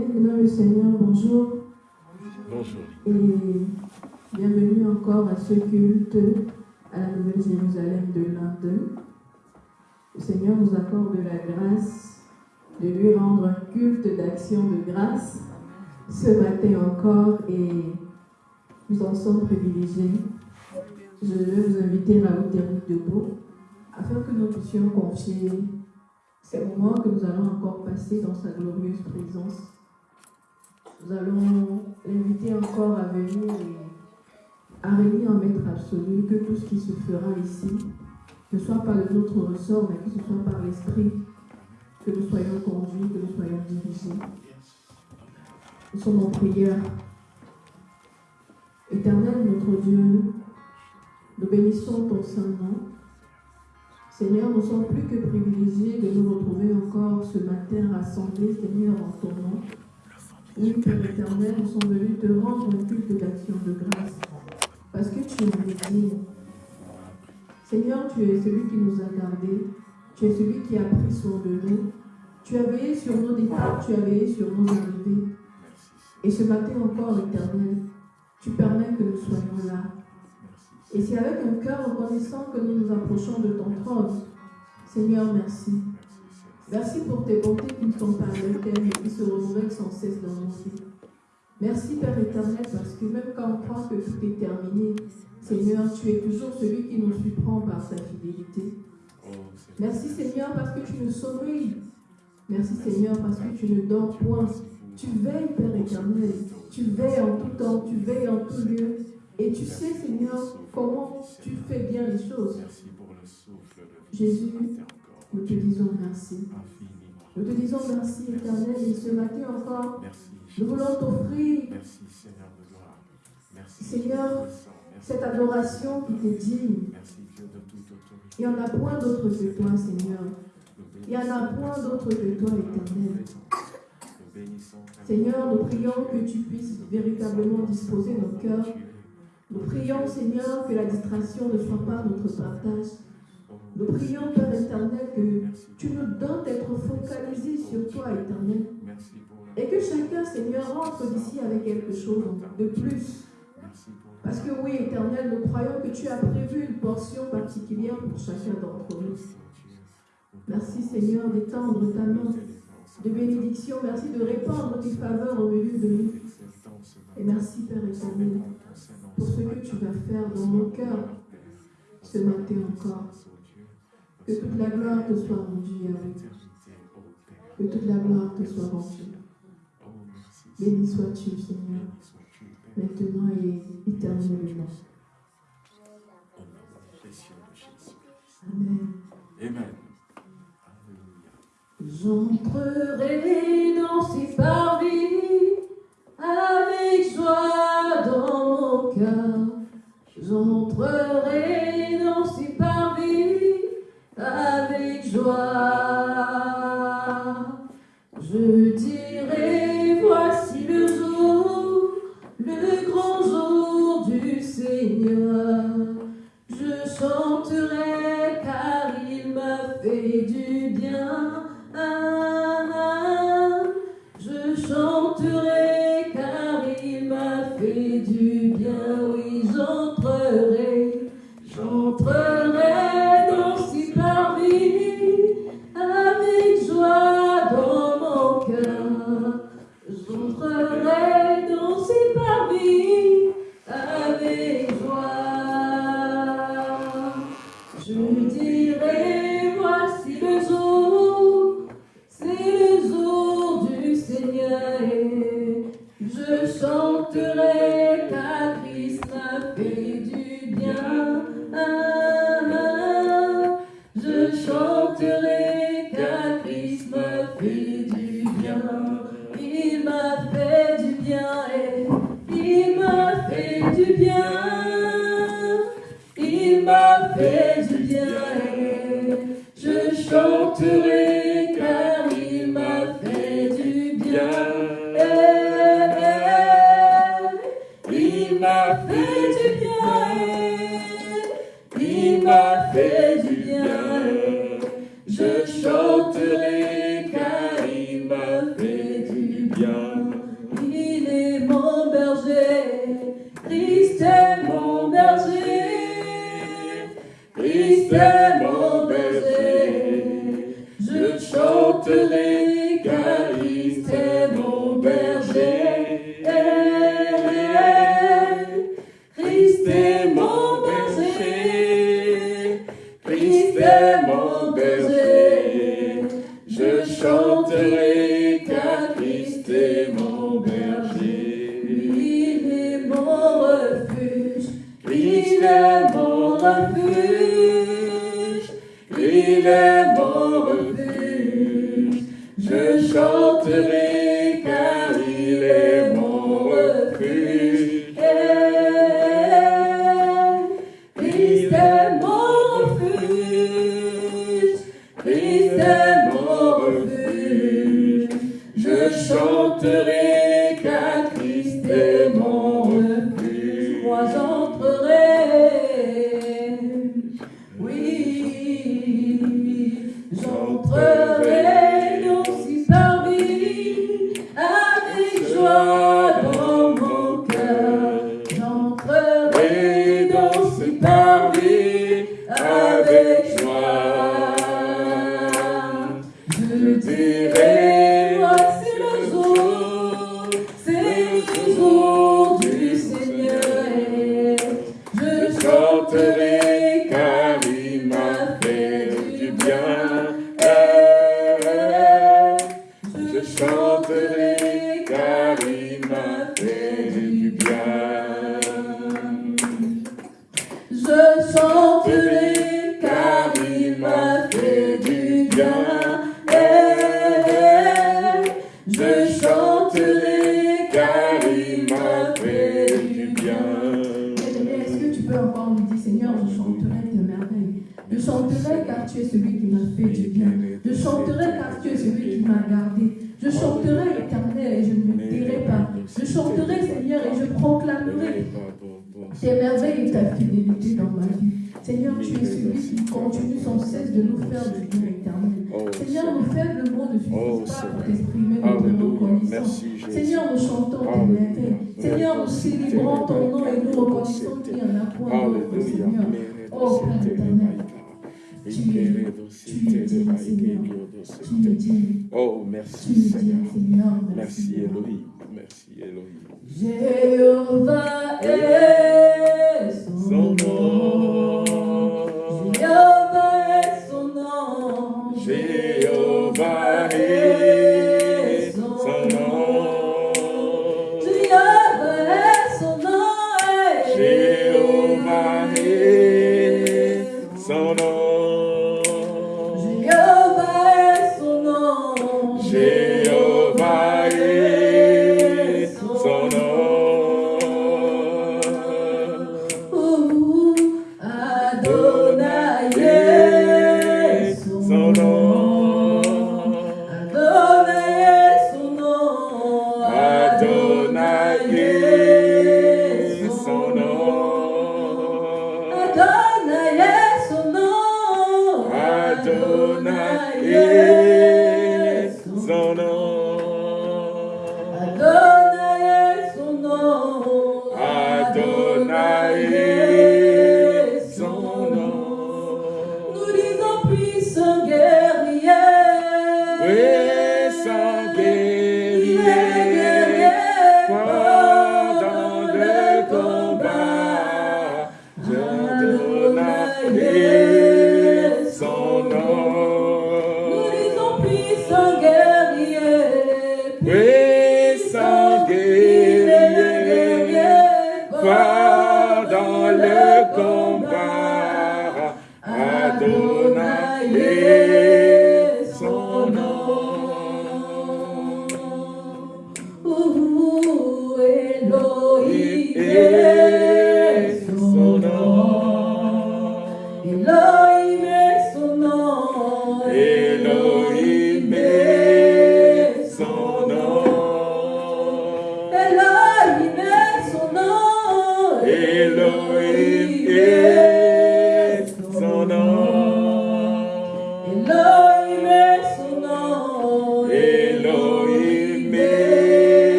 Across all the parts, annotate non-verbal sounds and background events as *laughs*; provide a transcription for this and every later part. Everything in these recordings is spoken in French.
Bien-aimé le Seigneur, bonjour. Bonjour. Et bienvenue encore à ce culte à la Nouvelle Jérusalem de Londres. Le Seigneur nous accorde la grâce de lui rendre un culte d'action de grâce ce matin encore et nous en sommes privilégiés. Je vais vous inviter à vous tenir debout afin que nous puissions confier ces moments que nous allons encore passer dans sa glorieuse présence. Nous allons l'inviter encore à venir et à réunir en maître absolu que tout ce qui se fera ici ne soit pas de notre ressort, mais que ce soit par l'Esprit que nous soyons conduits, que nous soyons dirigés. Nous sommes en prière. Éternel notre Dieu, nous bénissons ton saint nom. Seigneur, nous sommes plus que privilégiés de nous retrouver encore ce matin rassemblés, Seigneur, en ton nom. Oui, Père éternel, nous sommes venus te rendre un culte d'action de grâce. Parce que tu es digne. Seigneur, tu es celui qui nous a gardés. Tu es celui qui a pris soin de nous. Tu as veillé sur nos départs, tu as veillé sur nos arrivées. Et ce matin encore, éternel, tu permets que nous soyons là. Et c'est avec un cœur reconnaissant que nous nous approchons de ton trône. Seigneur, merci. Merci pour tes bontés qui ne sont pas et qui se renouvellent sans cesse dans nos vies. Merci Père éternel parce que même quand on croit que tout est terminé, Seigneur, tu es toujours celui qui nous surprend par sa fidélité. Merci Seigneur parce que tu nous sommeilles. Merci Seigneur parce que tu ne dors point. Tu veilles Père éternel. Tu veilles en tout temps, tu veilles en tout lieu. Et tu sais Seigneur comment tu fais bien les choses. Jésus, nous te disons merci. Nous te disons merci éternel et ce matin encore, nous voulons t'offrir, Seigneur, cette adoration qui t'est digne. Il n'y en a point d'autre que toi, Seigneur. Il n'y en a point d'autre que toi, éternel. Seigneur, nous prions que tu puisses véritablement disposer nos cœurs. Nous prions, Seigneur, que la distraction ne soit pas notre partage. Nous prions, Père éternel, que tu nous donnes d'être focalisés sur toi, éternel. Et que chacun, Seigneur, rentre d'ici avec quelque chose de plus. Parce que oui, éternel, nous croyons que tu as prévu une portion particulière pour chacun d'entre nous. Merci, Seigneur, d'étendre ta main de bénédiction. Merci de répandre tes faveurs au milieu de nous. Et merci, Père éternel, pour ce que tu vas faire dans mon cœur ce matin encore. Que toute la gloire te soit rendue, Yahweh. Que toute la gloire te soit rendue. Béni sois-tu, Seigneur, maintenant et éternellement. Amen. Amen. J'entrerai dans ces parvis avec joie dans mon cœur. J'entrerai dans ces parvis avec joie. Je dirai,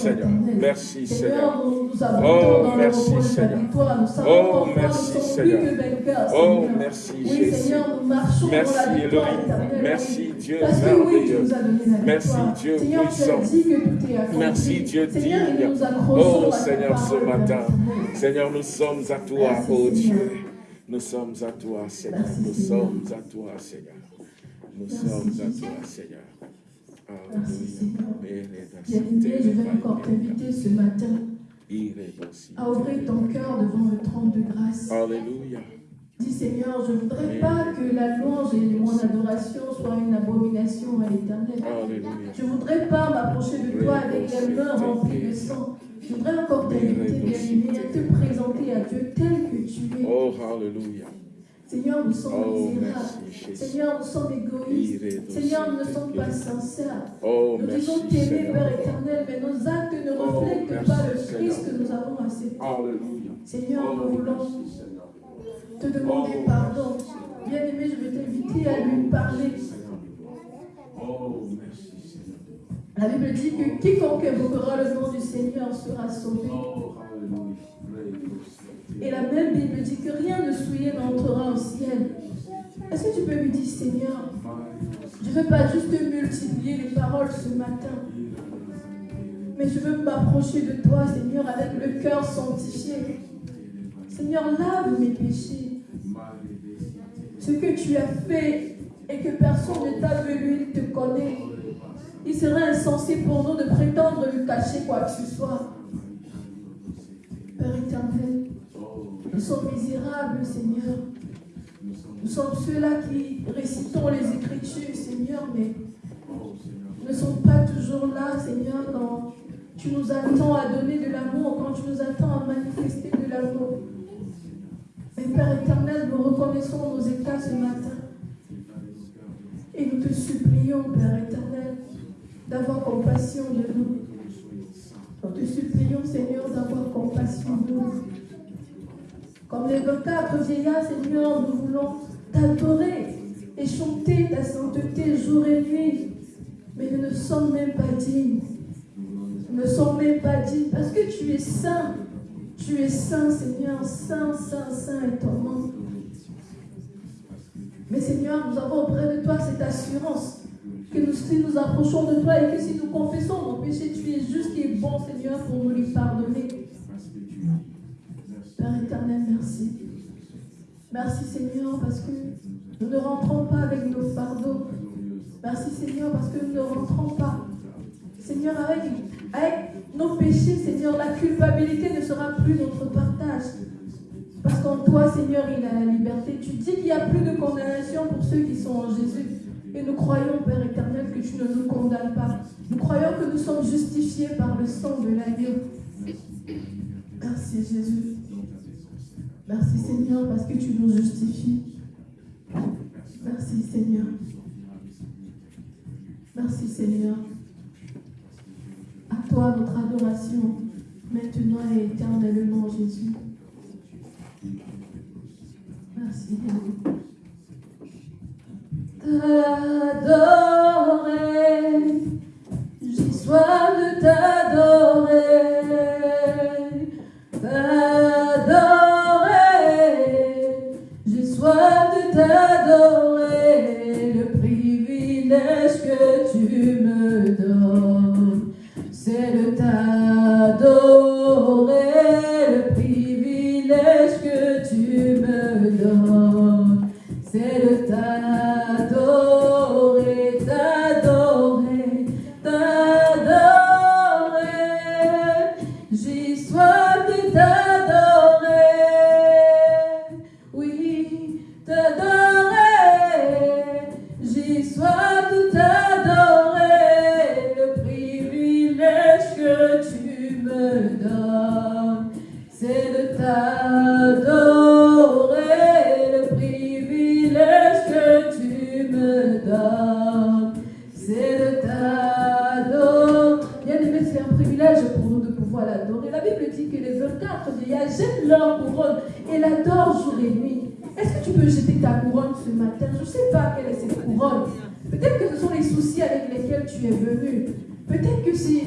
Seigneur. Merci Seigneur. Oh, merci, Seigneur. Oh, merci, Seigneur. Oh, merci Jésus. Merci Elohim. Merci. Dieu merveilleux. Merci. Dieu puissant. Merci Dieu digne. Oh Seigneur, ce matin. Seigneur, nous sommes à toi, Merci, oh. Dieu. Nous sommes à toi, Seigneur. Merci, Nous sommes à toi, Seigneur. Nous Merci, sommes à toi, Seigneur. Merci, Seigneur. Bien-aimé, je vais encore t'inviter ce matin à ouvrir ton cœur devant le trône de grâce. Alléluia. Dis Seigneur, je ne voudrais pas que la louange et mon adoration soient une abomination à l'éternel. Je ne voudrais pas m'approcher de toi avec les mains remplies de sang. Je voudrais encore t'inviter, bien-aimé, à te présenter à Dieu tel que tu es. Oh, Alléluia. Seigneur, nous sommes Oh, misérables. Seigneur, nous sommes égoïstes. Seigneur, nous ne sommes pas sincères. Oh, Nous disons t'aimer. Père éternel, mais nos actes ne Oh, reflètent pas le. Christ que nous avons accepté. Alléluia. Seigneur, Oh, nous voulons te demander pardon. Bien-aimé, je vais t'inviter à lui parler. Oh, merci, Seigneur. La Bible dit que quiconque évoquera le nom du Seigneur sera sauvé. Oh. Et la même Bible dit que rien de souillé n'entrera au ciel. Est-ce que tu peux lui dire, Seigneur, je ne veux pas juste multiplier les paroles ce matin, mais je veux m'approcher de toi, Seigneur, avec le cœur sanctifié. Seigneur, lave mes péchés. Ce que tu as fait et que personne ne t'a vu, il te connaît. Il serait insensé pour nous de prétendre lui cacher quoi que ce soit. Père éternel, nous sommes misérables, Seigneur. Nous sommes ceux-là qui récitons les Écritures, Seigneur, mais ne sommes pas toujours là, Seigneur, quand tu nous attends à donner de l'amour, quand tu nous attends à manifester de l'amour. Mais Père éternel, nous reconnaissons nos états ce matin. Et nous te supplions, Père éternel, d'avoir compassion de nous. Nous te supplions, Seigneur, d'avoir compassion de nous. Comme les 24 vieillards, Seigneur, nous voulons t'adorer et chanter ta sainteté jour et nuit. Mais nous ne sommes même pas dignes. Nous ne sommes même pas dignes parce que tu es saint. Tu es saint, Seigneur. Saint, saint, saint est ton nom. Mais Seigneur, nous avons auprès de toi cette assurance que nous, si nous approchons de toi et que si nous confessons nos péchés, tu es juste et bon, Seigneur, pour nous les pardonner. Père éternel, merci. Merci Seigneur parce que nous ne rentrons pas avec nos fardeaux. Merci Seigneur parce que nous ne rentrons pas. Seigneur, avec, avec nos péchés, Seigneur, la culpabilité ne sera plus notre partage. Parce qu'en toi, Seigneur, il a la liberté. Tu dis qu'il n'y a plus de condamnation pour ceux qui sont en Jésus. Et nous croyons, Père éternel, que tu ne nous condamnes pas. Nous croyons que nous sommes justifiés par le sang de l'agneau. Merci Jésus. Merci Seigneur parce que tu nous justifies. Merci Seigneur. Merci Seigneur. À toi notre adoration, maintenant et éternellement Jésus. Merci. T'adorer, j'ai soif de t'adorer. T'adorer, soif de t'adorer. Le privilège que tu me donnes, c'est de t'adorer. Le privilège que tu me donnes, c'est de t'adorer,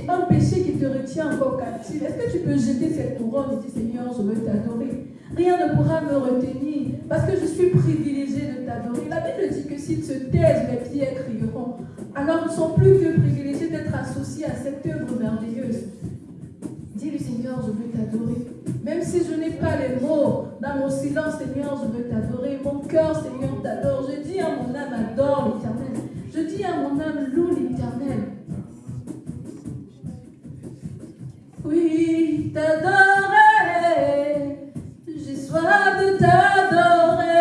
un péché qui te retient encore captif. Est-ce que tu peux jeter cette couronne et dire Seigneur, je veux t'adorer? Rien ne pourra me retenir parce que je suis privilégié de t'adorer. La Bible dit que s'ils se taisent, mes pierres crieront. Alors nous sommes plus que privilégiés d'être associés à cette œuvre merveilleuse. Dis-le Seigneur, je veux t'adorer. Même si je n'ai pas les mots, dans mon silence, Seigneur, je veux t'adorer. Mon cœur, Seigneur, t'adore. Je dis à mon âme, adore l'éternel. Je dis à mon âme, loue l'éternel. Oui, t'adorer, j'ai soif de t'adorer.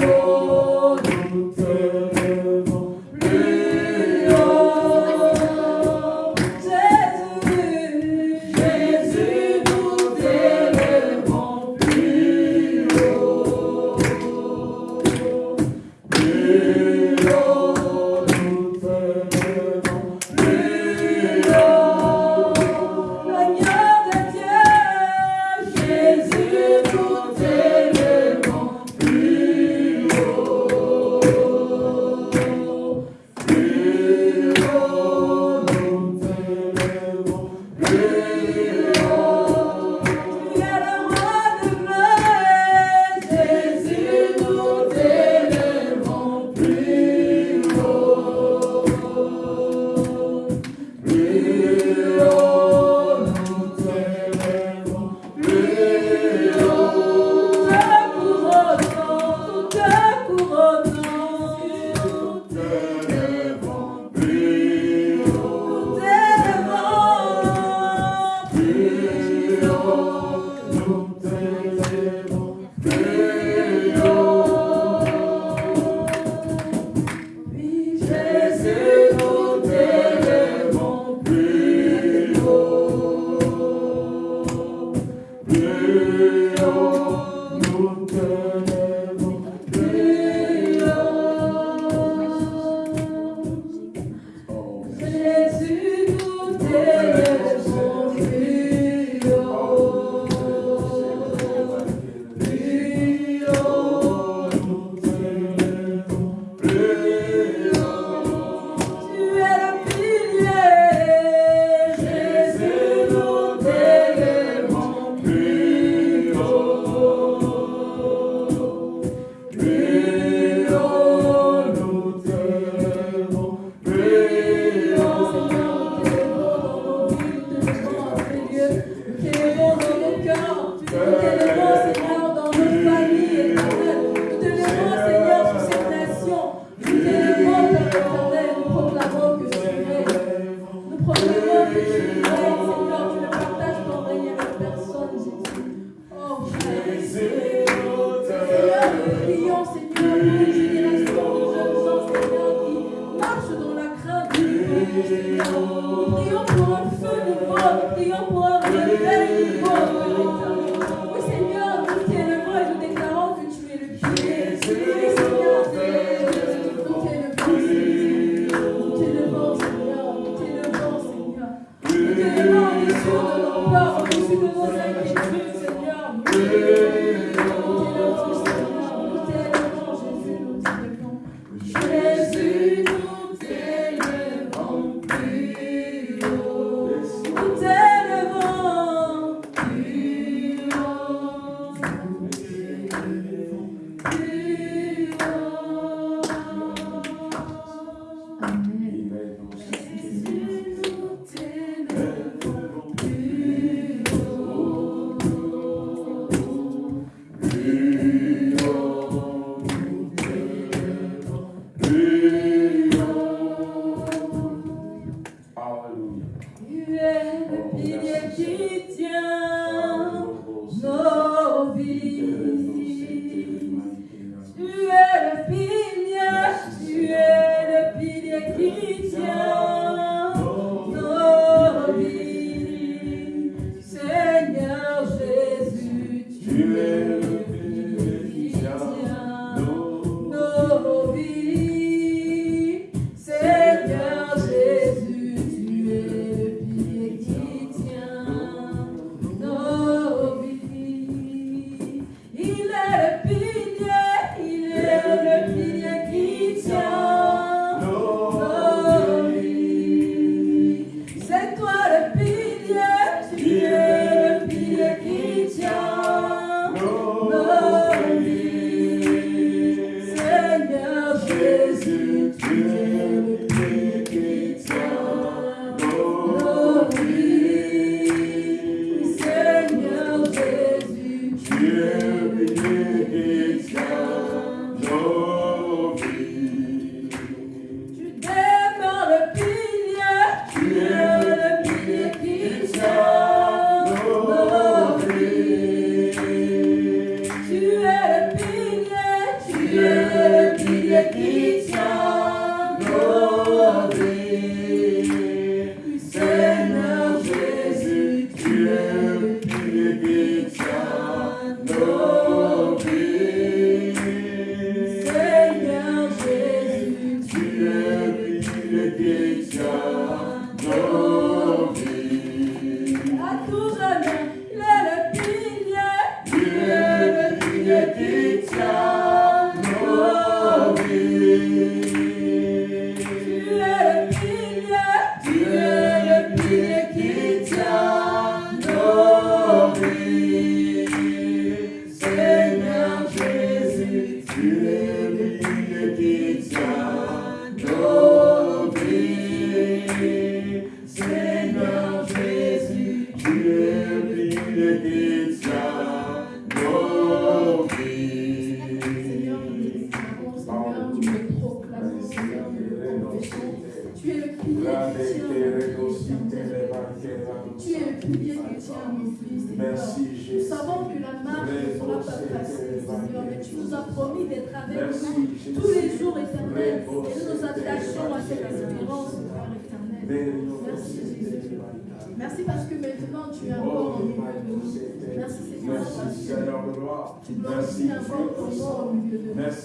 Lord.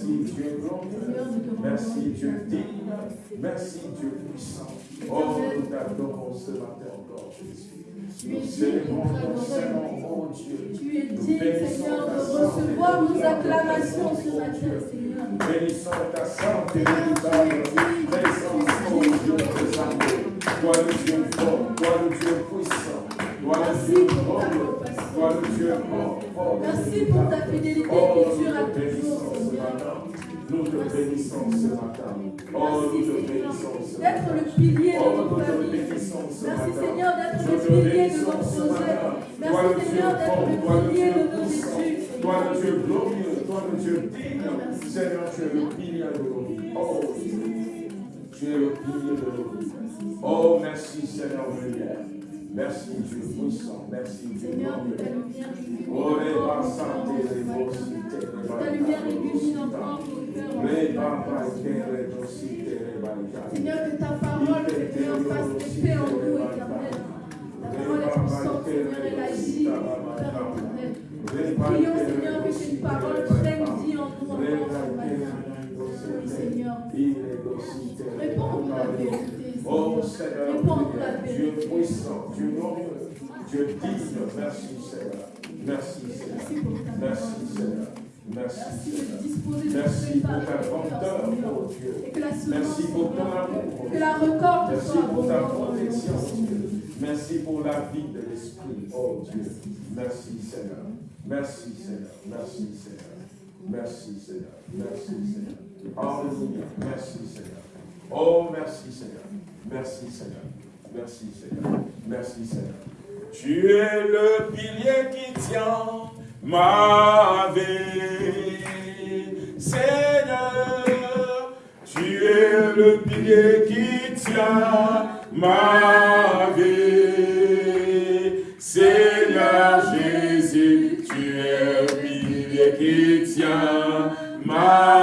Merci, Dieu glorieux. Merci, Dieu digne. Merci, Dieu puissant. Oh, nous t'adorons ce matin encore, Jésus. Nous célébrons ton Seigneur, oh Dieu. Tu es digne, Seigneur, de recevoir nos acclamations ce matin, Seigneur. Bénissons ta sainte et véritable présence, oh Dieu des armées. Toi le Dieu fort, toi le Dieu puissant, toi le Dieu glorieux. Merci pour ta fidélité oh, qui dure à toujours, Seigneur. Nous te bénissons ce matin. Oh, nous te bénissons. ce D'être le pilier de oh, notre famille. Merci Seigneur d'être le pilier de notre projet. Merci Seigneur d'être le pilier de nos études. Toi le Dieu glorieux, toi le Dieu digne. Seigneur, tu es le pilier de nos vies. Oh, tu es le pilier de nos vies. Oh, merci Seigneur, lumière. Merci Dieu puissant, merci Dieu glorieux. Répa santé, réposité, répa païté, réposité, rébaïta. Seigneur, que ta parole, Seigneur, fasse effet en nous, éternel. Ta parole est puissante, Seigneur, elle agit, éternel. Prions, Seigneur, que cette parole prenne vie en nous, en nous, en Seigneur. Réponds-nous la vérité. Oh Seigneur, Dieu puissant, Dieu glorieux, Dieu digne. Merci Seigneur. Merci Seigneur. Merci Seigneur. Merci, Merci pour ta grandeur, mon Dieu. Merci pour ton amour. Que la recorde Merci pour ta protection, Dieu. Merci pour la vie de l'Esprit, oh Dieu. Merci Seigneur. Merci Seigneur. Merci Seigneur. Merci Seigneur. Merci Seigneur. Alléluia. Merci Seigneur. Oh, merci Seigneur. Merci Seigneur. Merci Seigneur. Merci Seigneur. Tu es le pilier qui tient ma vie. Seigneur, tu es le pilier qui tient ma vie. Seigneur Jésus, tu es le pilier qui tient ma vie.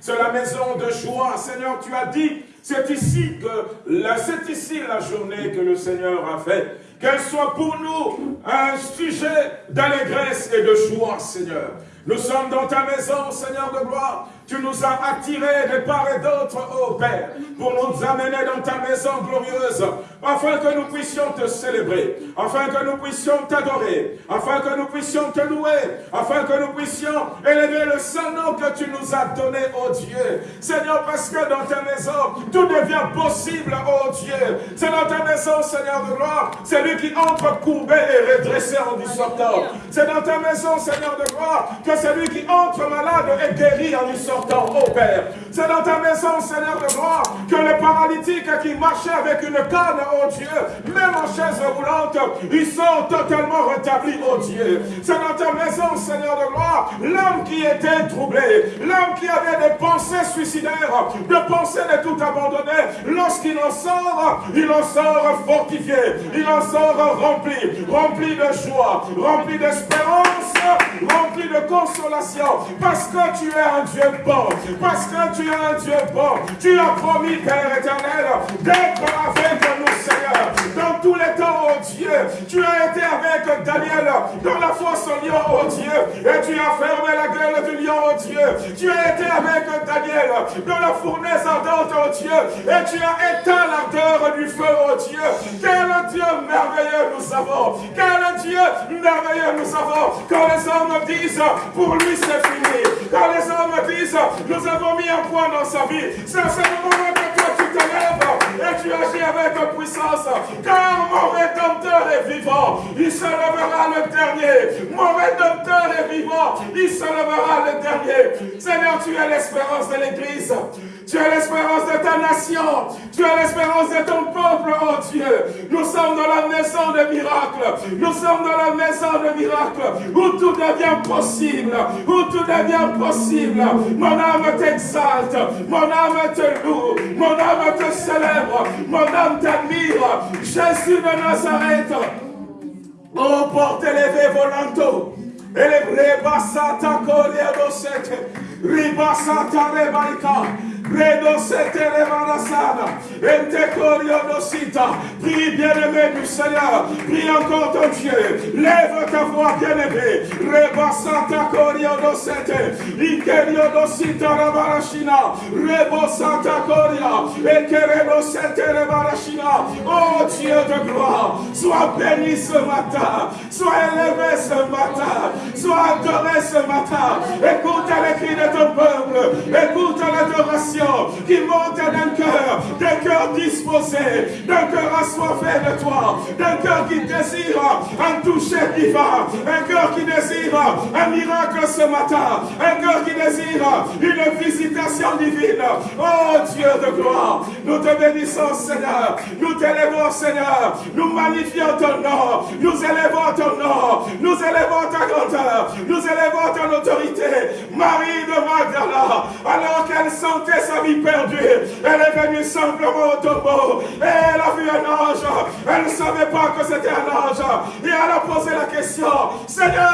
C'est la maison de joie. Seigneur, tu as dit, c'est ici la journée que le Seigneur a fait. Qu'elle soit pour nous un sujet d'allégresse et de joie, Seigneur. Nous sommes dans ta maison, Seigneur de gloire. Tu nous as attirés de part et d'autre, ô Père, pour nous amener dans ta maison glorieuse, afin que nous puissions te célébrer, afin que nous puissions t'adorer, afin que nous puissions te louer, afin que nous puissions élever le saint nom que tu nous as donné, ô Dieu. Seigneur, parce que dans ta maison, tout devient possible, ô Dieu. C'est dans ta maison, Seigneur de gloire, c'est lui qui entre courbé et redressé en y sortant. C'est dans ta maison, Seigneur de gloire, que c'est lui qui entre malade et guéri en y sortant ô. C'est dans ta maison, Seigneur de gloire, que les paralytiques qui marchaient avec une canne, oh Dieu, même en chaise roulante, ils sont totalement rétablis, oh Dieu. C'est dans ta maison, Seigneur de gloire, l'homme qui était troublé, l'homme qui avait des pensées suicidaires, de pensées de tout abandonner, lorsqu'il en sort, il en sort fortifié, il en sort rempli, rempli de joie, rempli d'espérance, rempli de consolation, parce que tu es un Dieu parce que tu es un Dieu bon. Tu as promis, Père éternel, d'être avec nous, Seigneur, dans tous les temps, oh Dieu. Tu as été avec Daniel dans la fosse au lion, oh Dieu, et tu as fermé la gueule du lion, oh Dieu. Tu as été avec Daniel dans la fournaise ardente, oh Dieu, et tu as éteint l'ardeur du feu, oh Dieu. Quel Dieu merveilleux nous avons, quel Dieu merveilleux nous avons. Quand les hommes disent, pour lui c'est fini, quand les hommes disent, nous avons mis un point dans sa vie. C'est à ce moment que toi tu te lèves et tu agis avec puissance. Car mon rédempteur est vivant. Il se lèvera le dernier. Mon rédempteur est vivant. Il se lèvera le dernier. Seigneur, tu es l'espérance de l'Église. Tu es l'espérance de ta nation. Tu es l'espérance de ton peuple, oh Dieu. Nous sommes dans la maison de miracles. Nous sommes dans la maison de miracles où tout devient possible. Où tout devient possible. Mon âme t'exalte. Mon âme te loue. Mon âme te célèbre. Mon âme t'admire. Jésus de Nazareth. Oh, porte élevé volanto. Et les brebasata coriadosete. Ribasata rebaika. Redo Prie bien-aimé du Seigneur. Prie encore ton Dieu. Lève ta voix bien-aimé. Reba Santa Coria dosete. Ikerio dosita rabarashina. Rebo Santa Coria. Ekeredo sete rebarashina. Oh Dieu de gloire. Sois béni ce matin. Sois élevé ce matin. Sois adoré ce matin. Écoute les cris de ton peuple. Écoute l'adoration qui monte d'un cœur, d'un cœur disposé, d'un cœur assoiffé de toi, d'un cœur qui désire un toucher divin, un cœur qui désire un miracle ce matin, un cœur qui désire une visitation divine. Oh Dieu de gloire, nous te bénissons Seigneur, nous t'élèvons Seigneur, nous magnifions ton nom, nous élèvons ton nom, nous élèvons ta grandeur, nous élèvons ton autorité. Marie de Magdala, alors qu'elle sentait sa vie perdue. Elle est venue simplement au tombeau. Et elle a vu un ange. Elle ne savait pas que c'était un ange. Et elle a posé la question. Seigneur,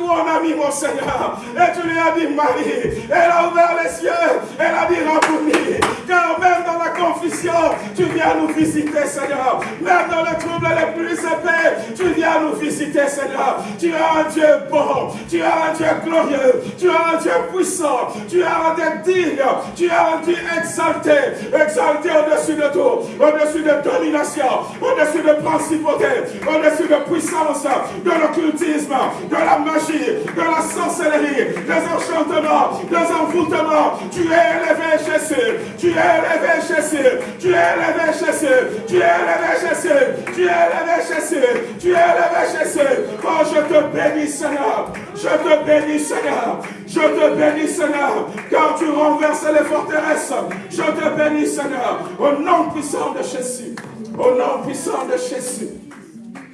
on a mis mon Seigneur? Et tu lui as dit Marie. Elle a ouvert les yeux. Elle a dit Rabouni. Car même dans la confusion, tu viens nous visiter, Seigneur. Même dans le trouble les plus épais, tu viens nous visiter, Seigneur. Tu as un Dieu bon. Tu as un Dieu glorieux. Tu as un Dieu puissant. Tu as un Dieu digne. Tu as Dieu exalté, exalté au-dessus de tout, au-dessus de domination, au-dessus de principauté, au-dessus de puissance, de l'occultisme, de la magie, de la sorcellerie, des enchantements, des envoûtements. Tu es élevé Jésus, tu es élevé Jésus, tu es élevé Jésus, tu es élevé Jésus, tu es élevé Jésus, tu es élevé Jésus. Oh, je te bénis Seigneur, je te bénis Seigneur, je te bénis Seigneur, car tu renverses les forteresses. Je te bénis, Seigneur, au nom puissant de Jésus. Au nom puissant de Jésus.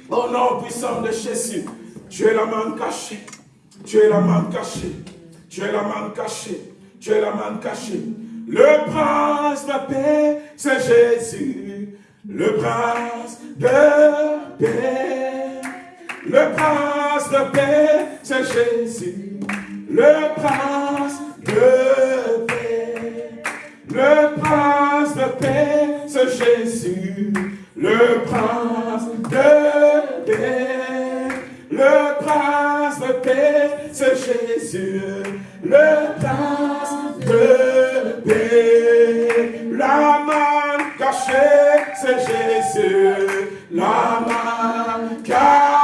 Au nom puissant de Jésus. Tu es la main cachée. Tu es la main cachée. Tu es la main cachée. Tu es la main cachée. Le prince de paix, c'est Jésus. le prince de paix. Le prince de paix, c'est Jésus. Le prince de paix. Le prince de paix, c'est Jésus. Le prince de paix. Le prince de paix, c'est Jésus. Le prince de paix. La main cachée, c'est Jésus. La main cachée.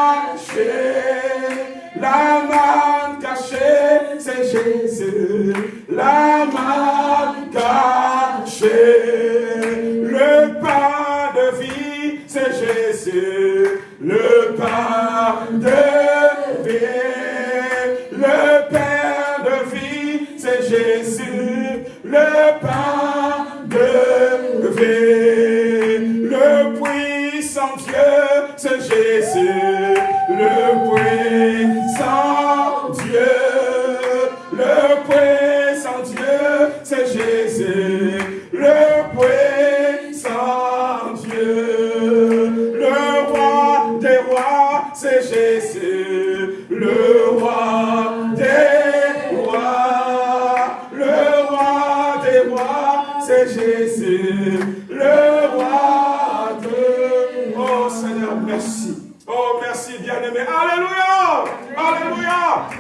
Jésus. La main cachée. Le pain de vie, c'est Jésus. Le pain de vie. Le pain de vie, c'est Jésus. Le pain de vie. Le puissant Dieu, c'est Jésus. Le puissant c'est Jésus. Le puissant Dieu. Le roi des rois, c'est Jésus. Le roi des rois. Le roi des rois, c'est Jésus. Le roi de... Oh Seigneur, merci. Oh, merci, bien-aimé. Alléluia!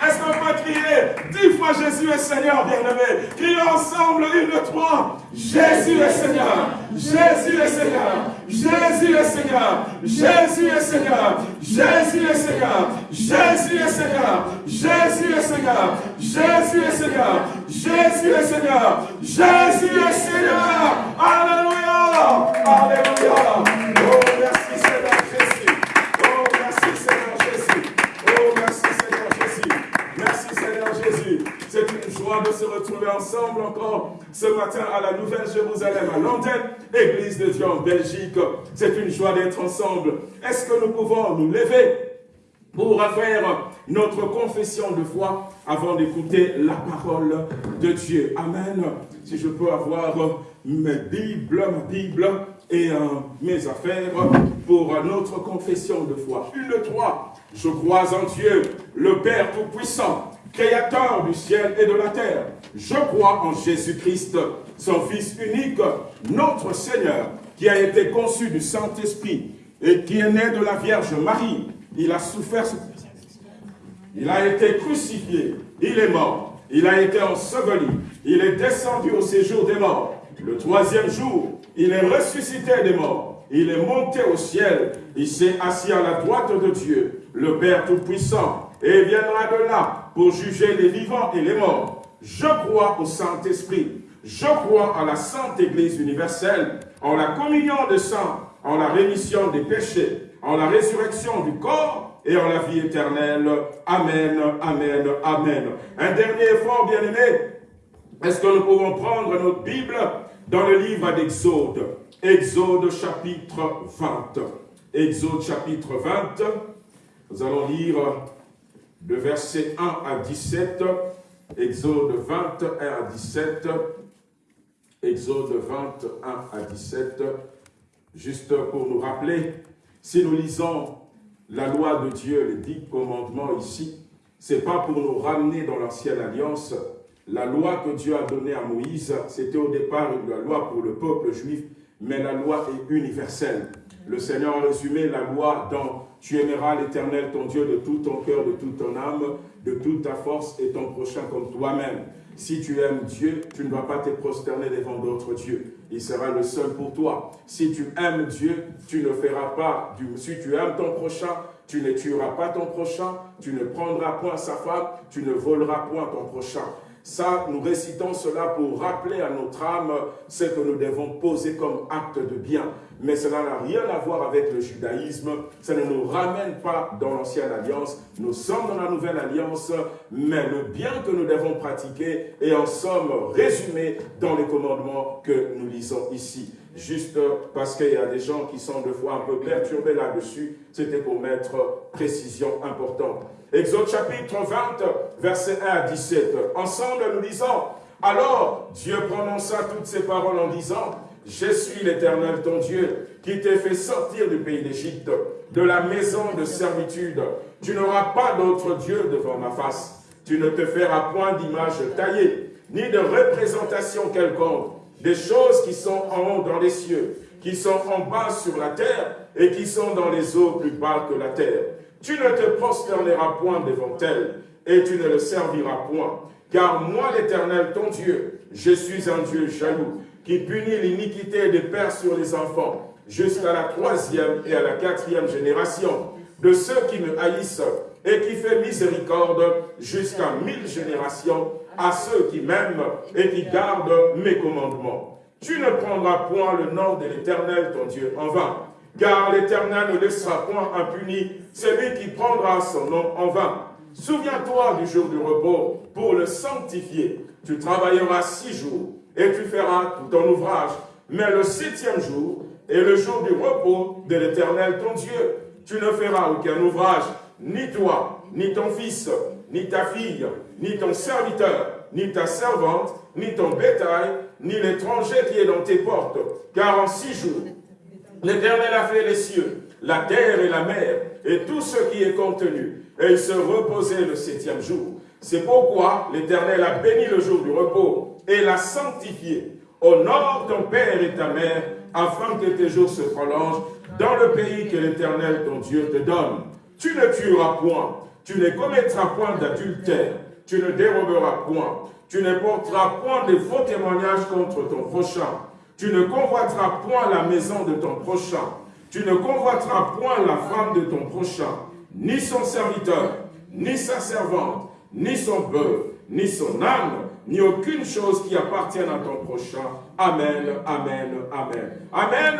Est-ce qu'on peut crier dix Jésus est Seigneur, bien-aimé? Crions ensemble, une, deux, trois. Jésus est Seigneur. Jésus est Seigneur. Jésus est Seigneur. Jésus est Seigneur. Jésus est Seigneur. Jésus est Seigneur. Jésus est Seigneur. Jésus est Seigneur. Jésus est Seigneur. Jésus est Seigneur. Alléluia. Alléluia. Oh, merci Seigneur joie de se retrouver ensemble encore ce matin à la Nouvelle Jérusalem, à l'antenne, Église de Dieu en Belgique. C'est une joie d'être ensemble. Est-ce que nous pouvons nous lever pour faire notre confession de foi avant d'écouter la parole de Dieu? Amen. Si je peux avoir mes Bibles, ma Bible et euh, mes affaires pour notre confession de foi. Une trois. Je crois en Dieu, le Père Tout-Puissant, Créateur du ciel et de la terre. Je crois en Jésus-Christ, son Fils unique, notre Seigneur, qui a été conçu du Saint-Esprit et qui est né de la Vierge Marie. Il a souffert il a été crucifié, il est mort, il a été enseveli, il est descendu au séjour des morts. Le troisième jour, il est ressuscité des morts, il est monté au ciel, il s'est assis à la droite de Dieu, le Père Tout-Puissant, et viendra de là pour juger les vivants et les morts. Je crois au Saint-Esprit, je crois à la Sainte Église universelle, en la communion des saints, en la rémission des péchés, en la résurrection du corps et en la vie éternelle. Amen, Amen, Amen. Un dernier effort, bien-aimé. Est-ce que nous pouvons prendre notre Bible dans le livre d'Exode? Exode chapitre 20. Exode chapitre 20. Nous allons lire de verset 1 à 17. Exode 21 à 17. Exode 21 à 17. Juste pour nous rappeler, si nous lisons la loi de Dieu, les dix commandements ici, c'est pas pour nous ramener dans l'ancienne alliance. La loi que Dieu a donnée à Moïse, c'était au départ la loi pour le peuple juif, mais la loi est universelle. Le Seigneur a résumé la loi dans « Tu aimeras l'Éternel, ton Dieu, de tout ton cœur, de toute ton âme, de toute ta force et ton prochain comme toi-même. » Si tu aimes Dieu, tu ne dois pas te prosterner devant d'autres dieux. Il sera le seul pour toi. Si tu aimes Dieu, tu ne feras pas du... Si tu aimes ton prochain, tu ne tueras pas ton prochain, tu ne prendras point sa femme, tu ne voleras point ton prochain. Ça, nous récitons cela pour rappeler à notre âme ce que nous devons poser comme acte de bien. Mais cela n'a rien à voir avec le judaïsme. Ça ne nous ramène pas dans l'ancienne alliance. Nous sommes dans la nouvelle alliance, mais le bien que nous devons pratiquer est en somme résumé dans les commandements que nous lisons ici. Juste parce qu'il y a des gens qui sont de fois un peu perturbés là-dessus, c'était pour mettre précision importante. Exode chapitre 20, verset 1 à 17. Ensemble, nous lisons, Alors Dieu prononça toutes ces paroles en disant, Je suis l'Éternel ton Dieu, qui t'ai fait sortir du pays d'Égypte, de la maison de servitude. Tu n'auras pas d'autre Dieu devant ma face. Tu ne te feras point d'image taillée, ni de représentation quelconque, des choses qui sont en haut dans les cieux, qui sont en bas sur la terre, et qui sont dans les eaux plus bas que la terre. Tu ne te prosterneras point devant elles, et tu ne le serviras point. Car moi, l'Éternel, ton Dieu, je suis un Dieu jaloux, qui punit l'iniquité des pères sur les enfants, jusqu'à la troisième et à la quatrième génération, de ceux qui me haïssent, et qui fait miséricorde jusqu'à mille générations à ceux qui m'aiment et qui gardent mes commandements. Tu ne prendras point le nom de l'Éternel, ton Dieu, en vain, car l'Éternel ne laissera point impuni celui qui prendra son nom en vain. Souviens-toi du jour du repos pour le sanctifier. Tu travailleras six jours et tu feras tout ton ouvrage. Mais le septième jour est le jour du repos de l'Éternel ton Dieu. Tu ne feras aucun ouvrage, ni toi, ni ton fils, ni ta fille, ni ton serviteur, ni ta servante, ni ton bétail, ni l'étranger qui est dans tes portes. Car en six jours, l'Éternel a fait les cieux, la terre et la mer, et tout ce qui est contenu. Et il se reposait le septième jour. C'est pourquoi l'Éternel a béni le jour du repos et l'a sanctifié. Honore ton père et ta mère, afin que tes jours se prolongent dans le pays que l'Éternel, ton Dieu, te donne. Tu ne tueras point, tu ne commettras point d'adultère, tu ne déroberas point, tu ne porteras point de faux témoignages contre ton prochain, tu ne convoiteras point la maison de ton prochain, tu ne convoiteras point la femme de ton prochain, ni son serviteur, ni sa servante, ni son bœuf, ni son âme, ni aucune chose qui appartienne à ton prochain. Amen, Amen, Amen. Amen.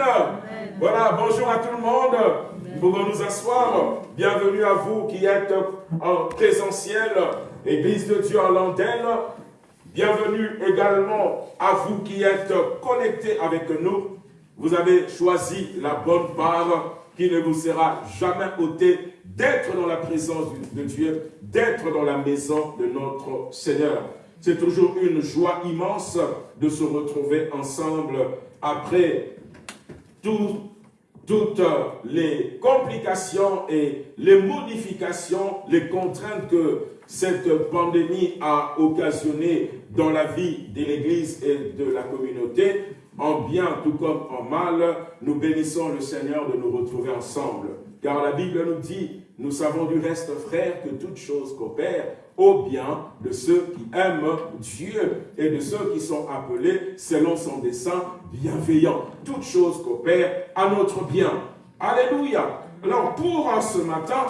Voilà, bonjour à tout le monde. Nous pouvons nous asseoir. Bienvenue à vous qui êtes en présentiel, Église de Dieu en l'antenne. Bienvenue également à vous qui êtes connectés avec nous. Vous avez choisi la bonne part qui ne vous sera jamais ôtée d'être dans la présence de Dieu, d'être dans la maison de notre Seigneur. C'est toujours une joie immense de se retrouver ensemble après toutes les complications et les modifications, les contraintes que cette pandémie a occasionné dans la vie de l'Église et de la communauté, en bien tout comme en mal, nous bénissons le Seigneur de nous retrouver ensemble. Car la Bible nous dit, nous savons du reste, frères, que toute chose coopère au bien de ceux qui aiment Dieu et de ceux qui sont appelés selon son dessein bienveillant. Toute chose coopère à notre bien. Alléluia. Alors pour ce matin,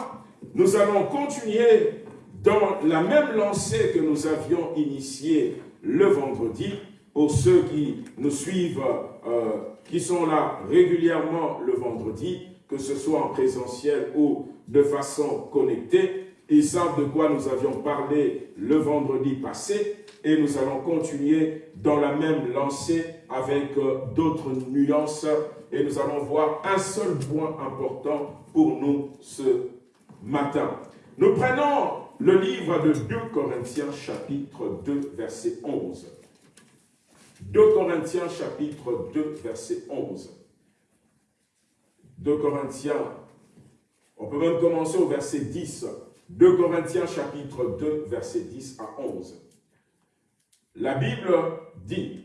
nous allons continuer dans la même lancée que nous avions initiée le vendredi, pour ceux qui nous suivent, euh, qui sont là régulièrement le vendredi, que ce soit en présentiel ou de façon connectée, ils savent de quoi nous avions parlé le vendredi passé et nous allons continuer dans la même lancée avec euh, d'autres nuances et nous allons voir un seul point important pour nous ce matin. Nous prenons le livre de 2 Corinthiens chapitre 2 verset 11. 2 Corinthiens chapitre 2 verset 11. 2 Corinthiens, on peut même commencer au verset 10. 2 Corinthiens chapitre 2 verset 10 à 11. La Bible dit,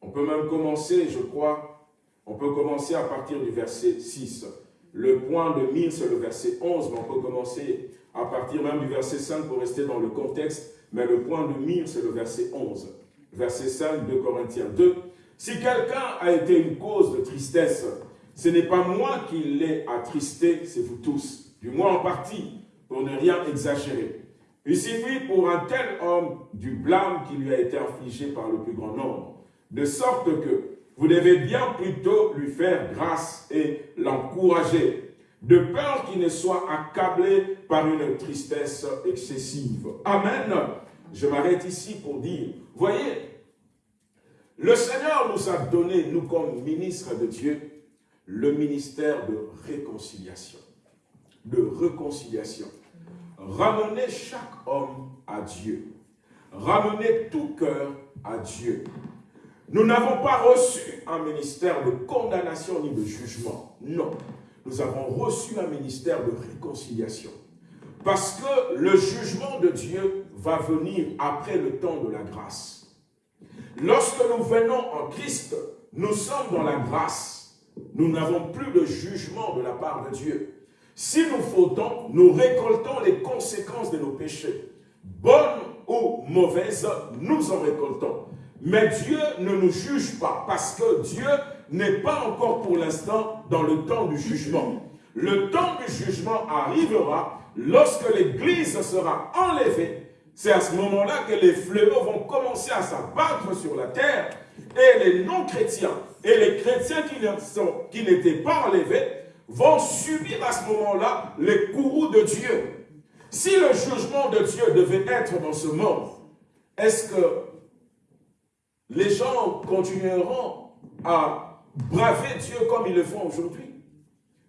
on peut même commencer, je crois, on peut commencer à partir du verset 6. Le point de mille, c'est le verset 11, mais on peut commencer à partir même du verset 5 pour rester dans le contexte, mais le point de mire, c'est le verset 11. Verset 5 de Corinthiens 2. Si quelqu'un a été une cause de tristesse, ce n'est pas moi qui l'ai attristé, c'est vous tous, du moins en partie, pour ne rien exagérer. Il suffit pour un tel homme du blâme qui lui a été infligé par le plus grand nombre, de sorte que vous devez bien plutôt lui faire grâce et l'encourager, de peur qu'il ne soit accablé par une tristesse excessive. Amen. Je m'arrête ici pour dire, voyez, le Seigneur nous a donné, nous comme ministres de Dieu, le ministère de réconciliation. De réconciliation. Ramener chaque homme à Dieu. ramener tout cœur à Dieu. Nous n'avons pas reçu un ministère de condamnation ni de jugement. Non. Nous avons reçu un ministère de réconciliation. Parce que le jugement de Dieu va venir après le temps de la grâce. Lorsque nous venons en Christ, nous sommes dans la grâce. Nous n'avons plus de jugement de la part de Dieu. Si nous fautons, nous récoltons les conséquences de nos péchés. Bonnes ou mauvaises, nous en récoltons. Mais Dieu ne nous juge pas parce que Dieu n'est pas encore pour l'instant dans le temps du jugement. Le temps du jugement arrivera lorsque l'Église sera enlevée. C'est à ce moment-là que les fléaux vont commencer à s'abattre sur la terre et les non-chrétiens et les chrétiens qui n'étaient pas enlevés vont subir à ce moment-là les courroux de Dieu. Si le jugement de Dieu devait être dans ce monde, est-ce que les gens continueront à braver Dieu comme ils le font aujourd'hui?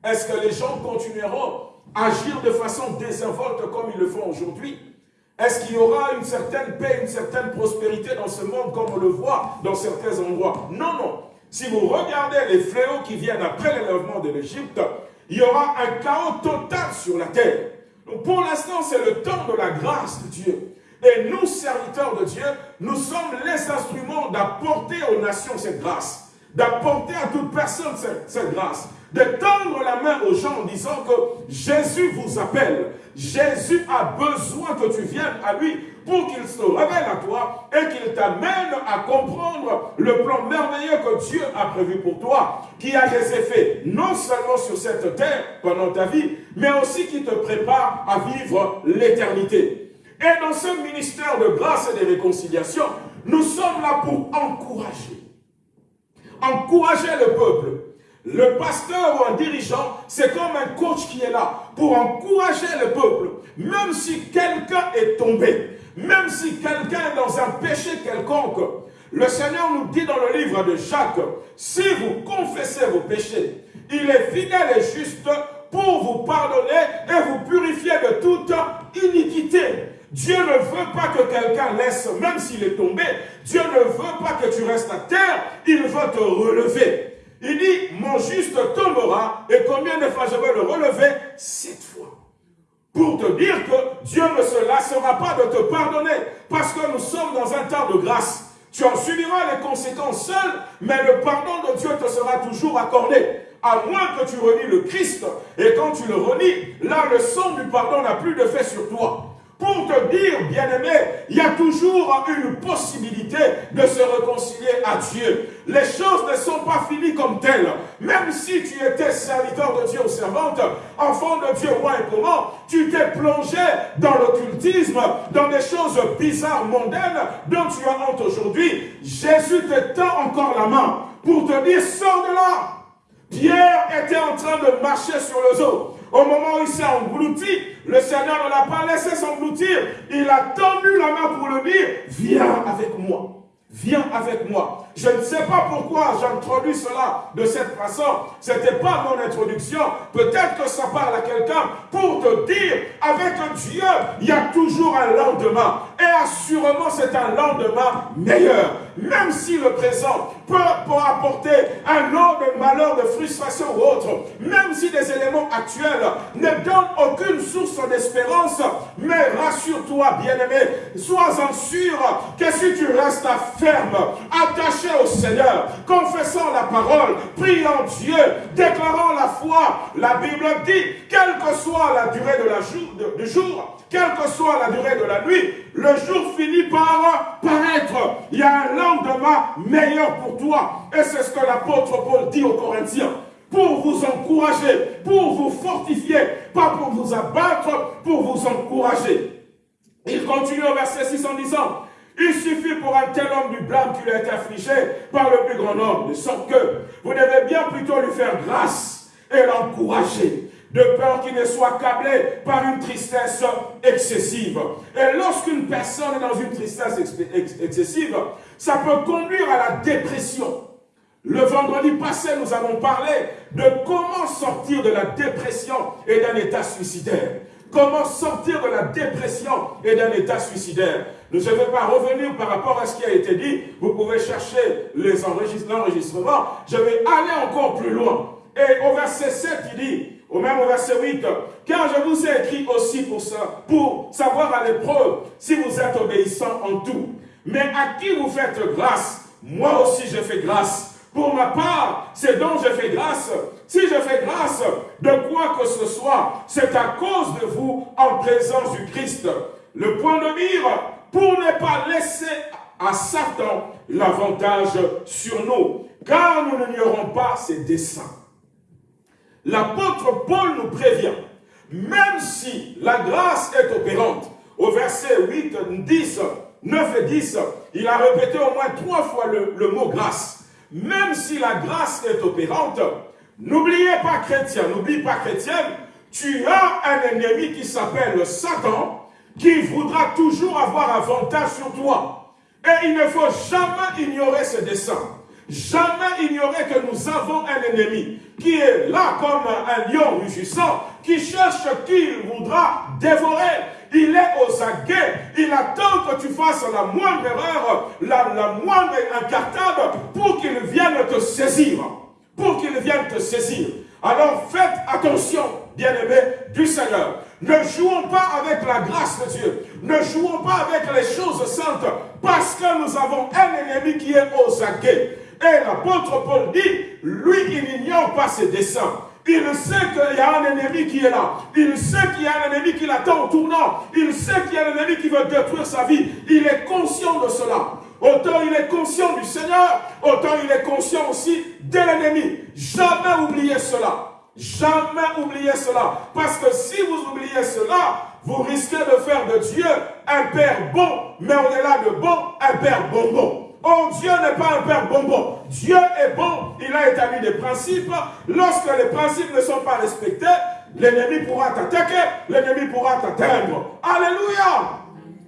Est-ce que les gens continueront à agir de façon désinvolte comme ils le font aujourd'hui? Est-ce qu'il y aura une certaine paix, une certaine prospérité dans ce monde comme on le voit dans certains endroits? Non, non. Si vous regardez les fléaux qui viennent après l'élèvement de l'Égypte, il y aura un chaos total sur la terre. Donc pour l'instant, c'est le temps de la grâce de Dieu. Et nous, serviteurs de Dieu, nous sommes les instruments d'apporter aux nations cette grâce, d'apporter à toute personne cette, grâce, de tendre la main aux gens en disant que Jésus vous appelle. Jésus a besoin que tu viennes à lui pour qu'il se révèle à toi et qu'il t'amène à comprendre le plan merveilleux que Dieu a prévu pour toi, qui a des effets non seulement sur cette terre pendant ta vie, mais aussi qui te prépare à vivre l'éternité. Et dans ce ministère de grâce et de réconciliation, nous sommes là pour encourager. Encourager le peuple. Le pasteur ou un dirigeant, c'est comme un coach qui est là pour encourager le peuple. Même si quelqu'un est tombé, même si quelqu'un est dans un péché quelconque, le Seigneur nous dit dans le livre de Jacques, si vous confessez vos péchés, il est fidèle et juste pour vous pardonner et vous purifier de toute iniquité. Dieu ne veut pas que quelqu'un laisse, même s'il est tombé, Dieu ne veut pas que tu restes à terre, il veut te relever. Il dit, mon juste tombera, et combien de fois je vais le relever? Sept fois. Pour te dire que Dieu ne se lassera pas de te pardonner, parce que nous sommes dans un temps de grâce. Tu en subiras les conséquences seul, mais le pardon de Dieu te sera toujours accordé. À moins que tu relis le Christ, et quand tu le relis, là le sang du pardon n'a plus de fait sur toi. Pour te dire, bien-aimé, il y a toujours une possibilité de se réconcilier à Dieu. Les choses ne sont pas finies comme telles. Même si tu étais serviteur de Dieu ou servante, enfant de Dieu, roi et comment, tu t'es plongé dans l'occultisme, dans des choses bizarres, mondaines, dont tu as honte aujourd'hui. Jésus te tend encore la main pour te dire, sors de là. Pierre était en train de marcher sur le eau. Au moment où il s'est englouti, le Seigneur ne l'a pas laissé s'engloutir. Il a tendu la main pour le dire, viens avec moi. Viens avec moi. Je ne sais pas pourquoi j'introduis cela de cette façon. Ce n'était pas mon introduction. Peut-être que ça parle à quelqu'un pour te dire, avec Dieu, il y a toujours un lendemain. Et assurément, c'est un lendemain meilleur. Même si le présent peut, apporter un lot de malheur, de frustration ou autre, même si des éléments actuels ne donnent aucune source d'espérance, mais rassure-toi, bien-aimé, sois-en sûr que si tu restes ferme, attaché au Seigneur, confessant la parole, priant Dieu, déclarant la foi, la Bible dit, quelle que soit la durée du jour, quelle que soit la durée de la nuit, le jour finit par paraître. Il y a un lendemain meilleur pour toi. Et c'est ce que l'apôtre Paul dit aux Corinthiens. Pour vous encourager, pour vous fortifier, pas pour vous abattre, pour vous encourager. Il continue au verset 6 en disant, il suffit pour un tel homme du blâme qu'il a été affligé par le plus grand nombre, de sorte que vous devez bien plutôt lui faire grâce et l'encourager de peur qu'il ne soit câblé par une tristesse excessive. Et lorsqu'une personne est dans une tristesse excessive, ça peut conduire à la dépression. Le vendredi passé, nous avons parlé de comment sortir de la dépression et d'un état suicidaire. Comment sortir de la dépression et d'un état suicidaire. Je ne vais pas revenir par rapport à ce qui a été dit. Vous pouvez chercher l'enregistrement. Je vais aller encore plus loin. Et au verset 7, il dit, au même verset 8, car je vous ai écrit aussi pour ça, pour savoir à l'épreuve si vous êtes obéissant en tout. Mais à qui vous faites grâce, moi aussi je fais grâce. Pour ma part, c'est dont je fais grâce. Si je fais grâce de quoi que ce soit, c'est à cause de vous en présence du Christ. Le point de mire pour ne pas laisser à Satan l'avantage sur nous, car nous n'ignorons pas ses desseins. L'apôtre Paul nous prévient, même si la grâce est opérante, au verset 8, 10, 9 et 10, il a répété au moins trois fois le, mot grâce même si la grâce est opérante, n'oubliez pas chrétien, n'oublie pas chrétienne, tu as un ennemi qui s'appelle Satan, qui voudra toujours avoir avantage sur toi. Et il ne faut jamais ignorer ses desseins. Jamais ignorer que nous avons un ennemi qui est là comme un lion rugissant, qui cherche qui voudra dévorer. Il est aux aguets. Il attend que tu fasses la moindre erreur, la, la moindre incartade pour qu'il vienne te saisir. Pour qu'il vienne te saisir. Alors faites attention, bien-aimés du Seigneur. Ne jouons pas avec la grâce de Dieu. Ne jouons pas avec les choses saintes parce que nous avons un ennemi qui est aux aguets. Et l'apôtre Paul dit, lui, il n'ignore pas ses desseins. Il sait qu'il y a un ennemi qui est là. Il sait qu'il y a un ennemi qui l'attend au tournant. Il sait qu'il y a un ennemi qui veut détruire sa vie. Il est conscient de cela. Autant il est conscient du Seigneur, autant il est conscient aussi de l'ennemi. Jamais oubliez cela. Jamais oubliez cela. Parce que si vous oubliez cela, vous risquez de faire de Dieu un Père bon, mais au-delà de bon, un Père bonbon. Oh, Dieu n'est pas un père bonbon. Dieu est bon. Il a établi des principes. Lorsque les principes ne sont pas respectés, l'ennemi pourra t'attaquer, l'ennemi pourra t'atteindre. Alléluia.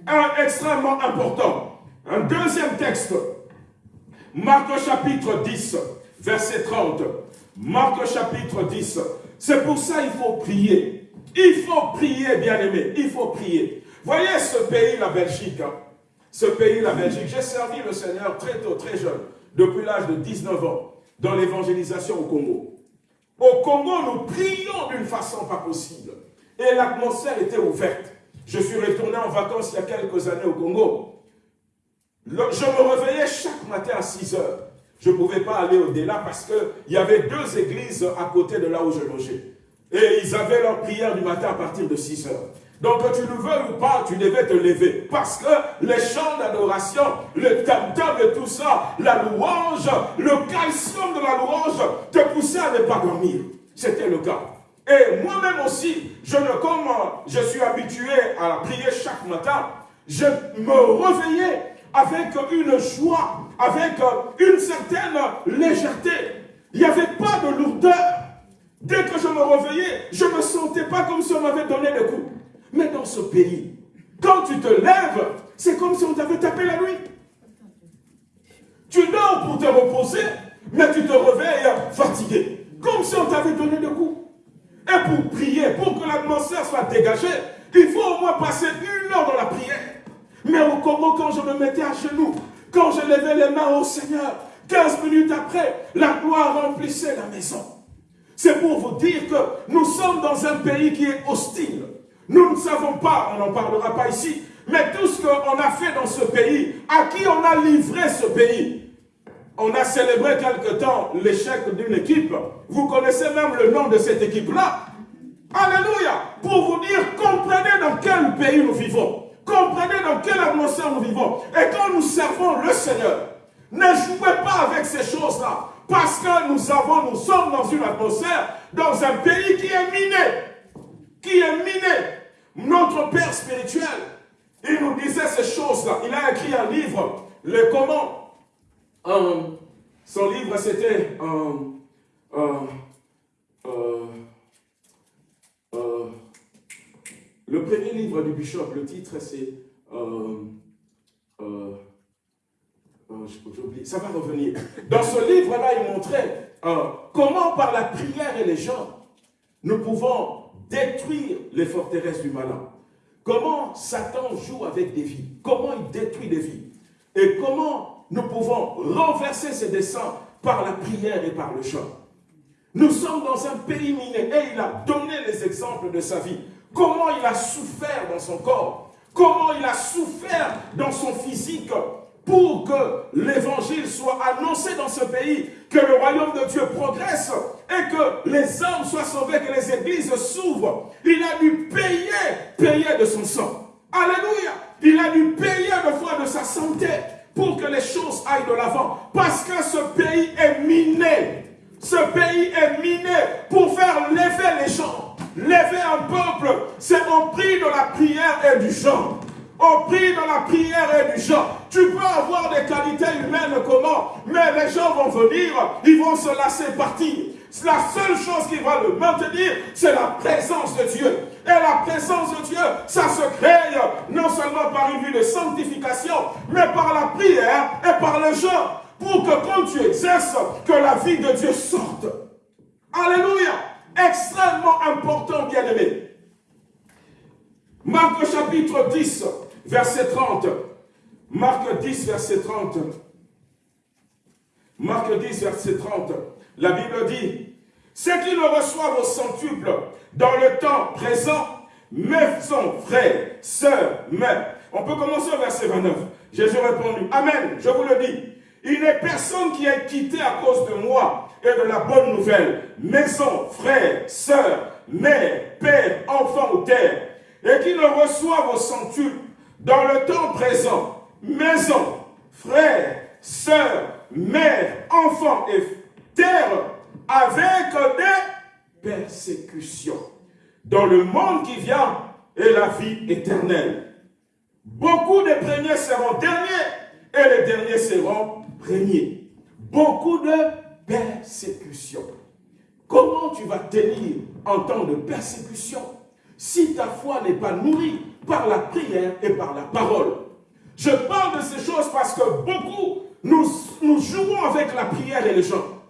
Un extrêmement important. Un deuxième texte. Marc chapitre 10, verset 30. Marc chapitre 10. C'est pour ça qu'il faut prier. Il faut prier, bien-aimé. Il faut prier. Voyez ce pays, la Belgique. Hein ce pays, la Belgique. J'ai servi le Seigneur très tôt, très jeune, depuis l'âge de 19 ans, dans l'évangélisation au Congo. Au Congo, nous prions d'une façon pas possible. Et l'atmosphère était ouverte. Je suis retourné en vacances il y a quelques années au Congo. je me réveillais chaque matin à 6 heures. Je ne pouvais pas aller au-delà parce qu'il y avait deux églises à côté de là où je logeais. Et ils avaient leur prière du matin à partir de 6 heures. Donc que tu le veux ou pas, tu devais te lever. Parce que les chants d'adoration, le tam-tam et tout ça, la louange, le calcium de la louange te poussait à ne pas dormir. C'était le cas. Et moi-même aussi, je ne, comme je suis habitué à prier chaque matin, je me réveillais avec une joie, avec une certaine légèreté. Il n'y avait pas de lourdeur. Dès que je me réveillais, je ne me sentais pas comme si on m'avait donné des coups. Mais dans ce pays, quand tu te lèves, c'est comme si on t'avait tapé la nuit. Tu dors pour te reposer, mais tu te réveilles fatigué. Comme si on t'avait donné des coups. Et pour prier, pour que l'atmosphère soit dégagée, il faut au moins passer une heure dans la prière. Mais au Congo, quand je me mettais à genoux, quand je levais les mains au Seigneur, 15 minutes après, la gloire remplissait la maison. C'est pour vous dire que nous sommes dans un pays qui est hostile. Nous ne savons pas, on n'en parlera pas ici, mais tout ce qu'on a fait dans ce pays, à qui on a livré ce pays. On a célébré quelque temps l'échec d'une équipe. Vous connaissez même le nom de cette équipe-là. Alléluia. Pour vous dire, comprenez dans quel pays nous vivons. Comprenez dans quelle atmosphère nous vivons. Et quand nous servons le Seigneur, ne jouez pas avec ces choses-là. Parce que nous avons, nous sommes dans une atmosphère, dans un pays qui est miné. Qui est miné notre Père spirituel, il nous disait ces choses-là. Il a écrit un livre, le comment. Euh, son livre, c'était euh, euh, le premier livre du bishop. Le titre, c'est ça va revenir. Dans ce livre-là, il montrait comment par la prière et les gens, nous pouvons détruire les forteresses du malin. comment Satan joue avec des vies, comment il détruit des vies, et comment nous pouvons renverser ses desseins par la prière et par le chant? Nous sommes dans un pays miné et il a donné les exemples de sa vie. Comment il a souffert dans son corps, comment il a souffert dans son physique? Pour que l'évangile soit annoncé dans ce pays, que le royaume de Dieu progresse et que les hommes soient sauvés, que les églises s'ouvrent. Il a dû payer, payer de son sang. Alléluia. Il a dû payer de foi de sa santé pour que les choses aillent de l'avant. Parce que ce pays est miné. Ce pays est miné pour faire lever les gens. Lever un peuple, c'est au prix de la prière et du chant au prix de la prière et du chant. Tu peux avoir des qualités humaines comment, mais les gens vont venir, ils vont se lasser partir. La seule chose qui va le maintenir, c'est la présence de Dieu. Et la présence de Dieu, ça se crée non seulement par une vie de sanctification, mais par la prière et par le chant. Pour que quand tu exerces, que la vie de Dieu sorte. Alléluia. Extrêmement important, bien-aimé. Marc chapitre 10, verset 30. Marc 10, verset 30. Marc 10, verset 30. La Bible dit, ceux qui le reçoivent au centuple dans le temps présent, maison, frères, sœurs, mères. On peut commencer au verset 29. Jésus répondu, Amen, je vous le dis. Il n'est personne qui est quitté à cause de moi et de la bonne nouvelle. Maison, frères, sœurs, mère, père, enfant ou terre. Et qui le reçoivent au centuple dans le temps présent, maison, frères, sœurs, mères, enfants et terre, avec des persécutions. Dans le monde qui vient et la vie éternelle. Beaucoup de premiers seront derniers et les derniers seront premiers. Beaucoup de persécutions. Comment tu vas tenir en temps de persécution? Si ta foi n'est pas nourrie par la prière et par la parole. Je parle de ces choses parce que beaucoup, nous, jouons avec la prière et les chants.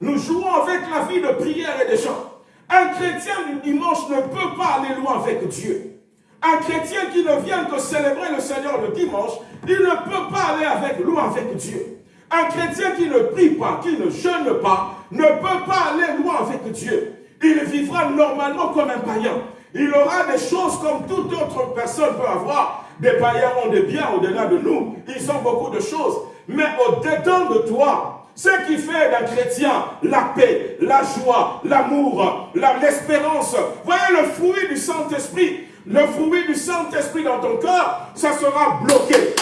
Nous jouons avec la vie de prière et de chants. Un chrétien du dimanche ne peut pas aller loin avec Dieu. Un chrétien qui ne vient que célébrer le Seigneur le dimanche, il ne peut pas aller loin avec Dieu. Un chrétien qui ne prie pas, qui ne jeûne pas, ne peut pas aller loin avec Dieu. Il vivra normalement comme un païen. Il aura des choses comme toute autre personne peut avoir. Des païens ont des biens au-delà de nous. Ils ont beaucoup de choses. Mais au-dedans de toi, ce qui fait d'un chrétien la paix, la joie, l'amour, l'espérance. Voyez le fruit du Saint-Esprit. Le fruit du Saint-Esprit dans ton cœur, ça sera bloqué.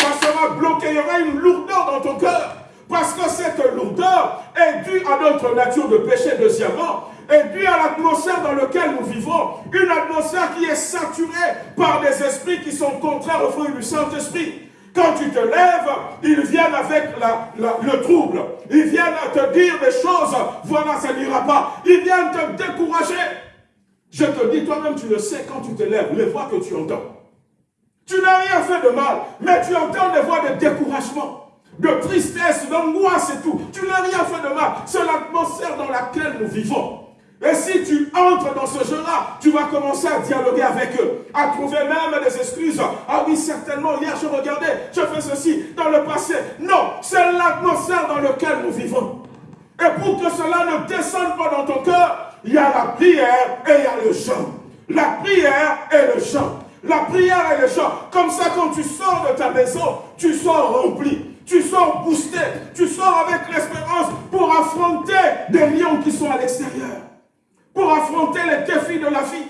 Ça sera bloqué. Il y aura une lourdeur dans ton cœur. Parce que cette lourdeur est due à notre nature de péché, deuxièmement, est due à l'atmosphère dans laquelle nous vivons. Une atmosphère qui est saturée par des esprits qui sont contraires au fruit du Saint-Esprit. Quand tu te lèves, ils viennent avec le trouble. Ils viennent te dire des choses. Voilà, ça n'ira pas. Ils viennent te décourager. Je te dis, toi-même, tu le sais quand tu te lèves, les voix que tu entends. Tu n'as rien fait de mal, mais tu entends des voix de découragement, de tristesse, d'angoisse et tout. Tu n'as rien fait de mal. C'est l'atmosphère dans laquelle nous vivons. Et si tu entres dans ce jeu-là, tu vas commencer à dialoguer avec eux, à trouver même des excuses. Ah oui, certainement, hier je regardais, je fais ceci dans le passé. Non, c'est l'atmosphère dans laquelle nous vivons. Et pour que cela ne descende pas dans ton cœur, il y a la prière et il y a le chant. La prière et le chant. La prière et le chant. Comme ça, quand tu sors de ta maison, tu sors rempli. Tu sors boosté. Tu sors avec l'espérance pour affronter des lions qui sont à l'extérieur pour affronter les défis de la vie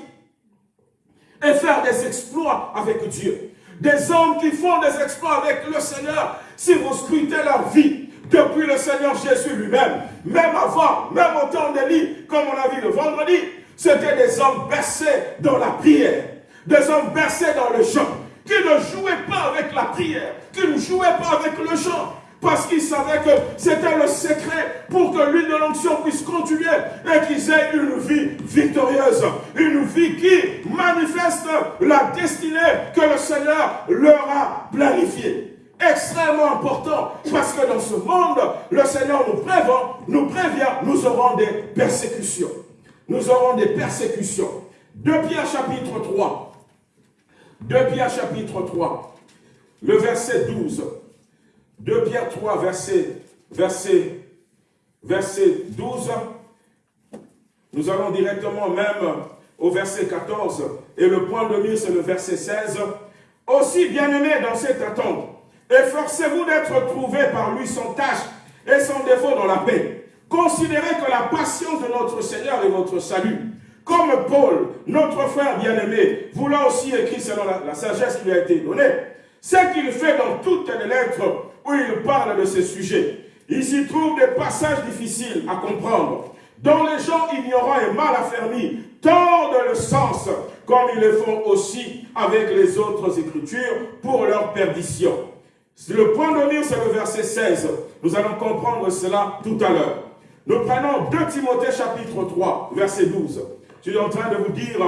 et faire des exploits avec Dieu. Des hommes qui font des exploits avec le Seigneur, si vous scrutez leur vie, depuis le Seigneur Jésus lui-même, même avant, même au temps d'Élie, comme on a vu le vendredi, c'était des hommes bercés dans la prière, des hommes bercés dans le chant, qui ne jouaient pas avec la prière, qui ne jouaient pas avec le chant, parce qu'ils savaient que c'était le secret pour que l'huile de l'onction puisse continuer et qu'ils aient une vie victorieuse. Une vie qui manifeste la destinée que le Seigneur leur a planifiée extrêmement important parce que dans ce monde, le Seigneur nous prévient, nous prévient, nous aurons des persécutions. Nous aurons des persécutions. 2 Pierre chapitre 3. 2 Pierre chapitre 3, le verset 12. 2 Pierre 3, verset, verset, verset 12. Nous allons directement même au verset 14. Et le point de mire, c'est le verset 16. Aussi bien-aimés dans cette attente, efforcez-vous d'être trouvés par lui sans tâche et sans défaut dans la paix. Considérez que la patience de notre Seigneur est votre salut. Comme Paul, notre frère bien-aimé, vous l'a aussi écrit selon la, sagesse qui lui a été donnée, ce qu'il fait dans toutes les lettres où il parle de ces sujets. Il s'y trouve des passages difficiles à comprendre, dont les gens ignorants et mal affermis tordent le sens, comme ils le font aussi avec les autres écritures pour leur perdition. Le point de mire, c'est le verset 16. Nous allons comprendre cela tout à l'heure. Nous prenons 2 Timothée chapitre 3, verset 12. Je suis en train de vous dire,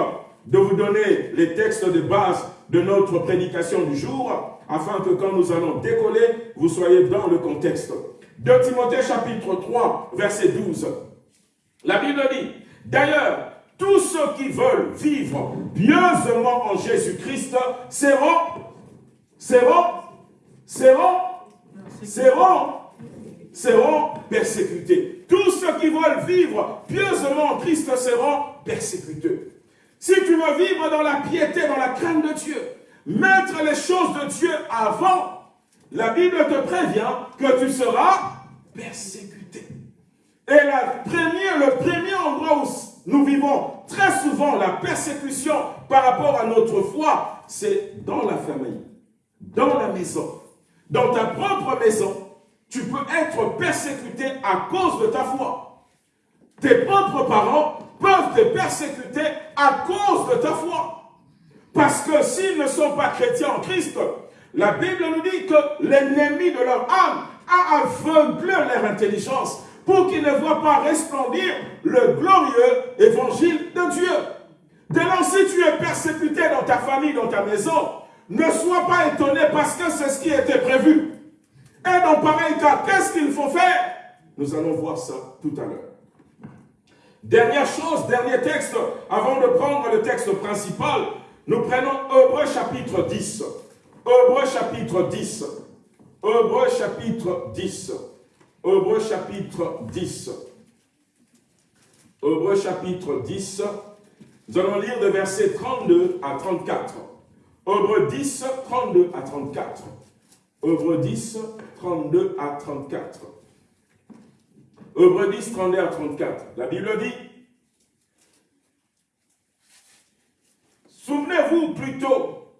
de vous donner les textes de base de notre prédication du jour, afin que quand nous allons décoller, vous soyez dans le contexte. 2 Timothée chapitre 3, verset 12. La Bible dit, d'ailleurs, tous ceux qui veulent vivre pieusement en Jésus-Christ seront, seront, seront, seront, seront persécutés. Tous ceux qui veulent vivre pieusement en Christ seront persécutés. Si tu veux vivre dans la piété, dans la crainte de Dieu, mettre les choses de Dieu avant, la Bible te prévient que tu seras persécuté. Et la première, le premier endroit où nous vivons très souvent la persécution par rapport à notre foi, c'est dans la famille, dans la maison. Dans ta propre maison, tu peux être persécuté à cause de ta foi. Tes propres parents peuvent te persécuter à cause de ta foi. Parce que s'ils ne sont pas chrétiens en Christ, la Bible nous dit que l'ennemi de leur âme a aveuglé leur intelligence pour qu'ils ne voient pas resplendir le glorieux évangile de Dieu. Dès lors, si tu es persécuté dans ta famille, dans ta maison, ne sois pas étonné parce que c'est ce qui était prévu. Et dans pareil cas, qu'est-ce qu'il faut faire? Nous allons voir ça tout à l'heure. Dernière chose, dernier texte, avant de prendre le texte principal, nous prenons Hébreu chapitre 10. Hébreu chapitre 10. Hébreu chapitre 10. Hébreu chapitre 10. Hébreu chapitre 10. Nous allons lire de versets 32 à 34. Hébreu 10, 32 à 34. Hébreu 10, 32 à 34. Hébreu 10, 32 à 34. La Bible dit Souvenez-vous plutôt.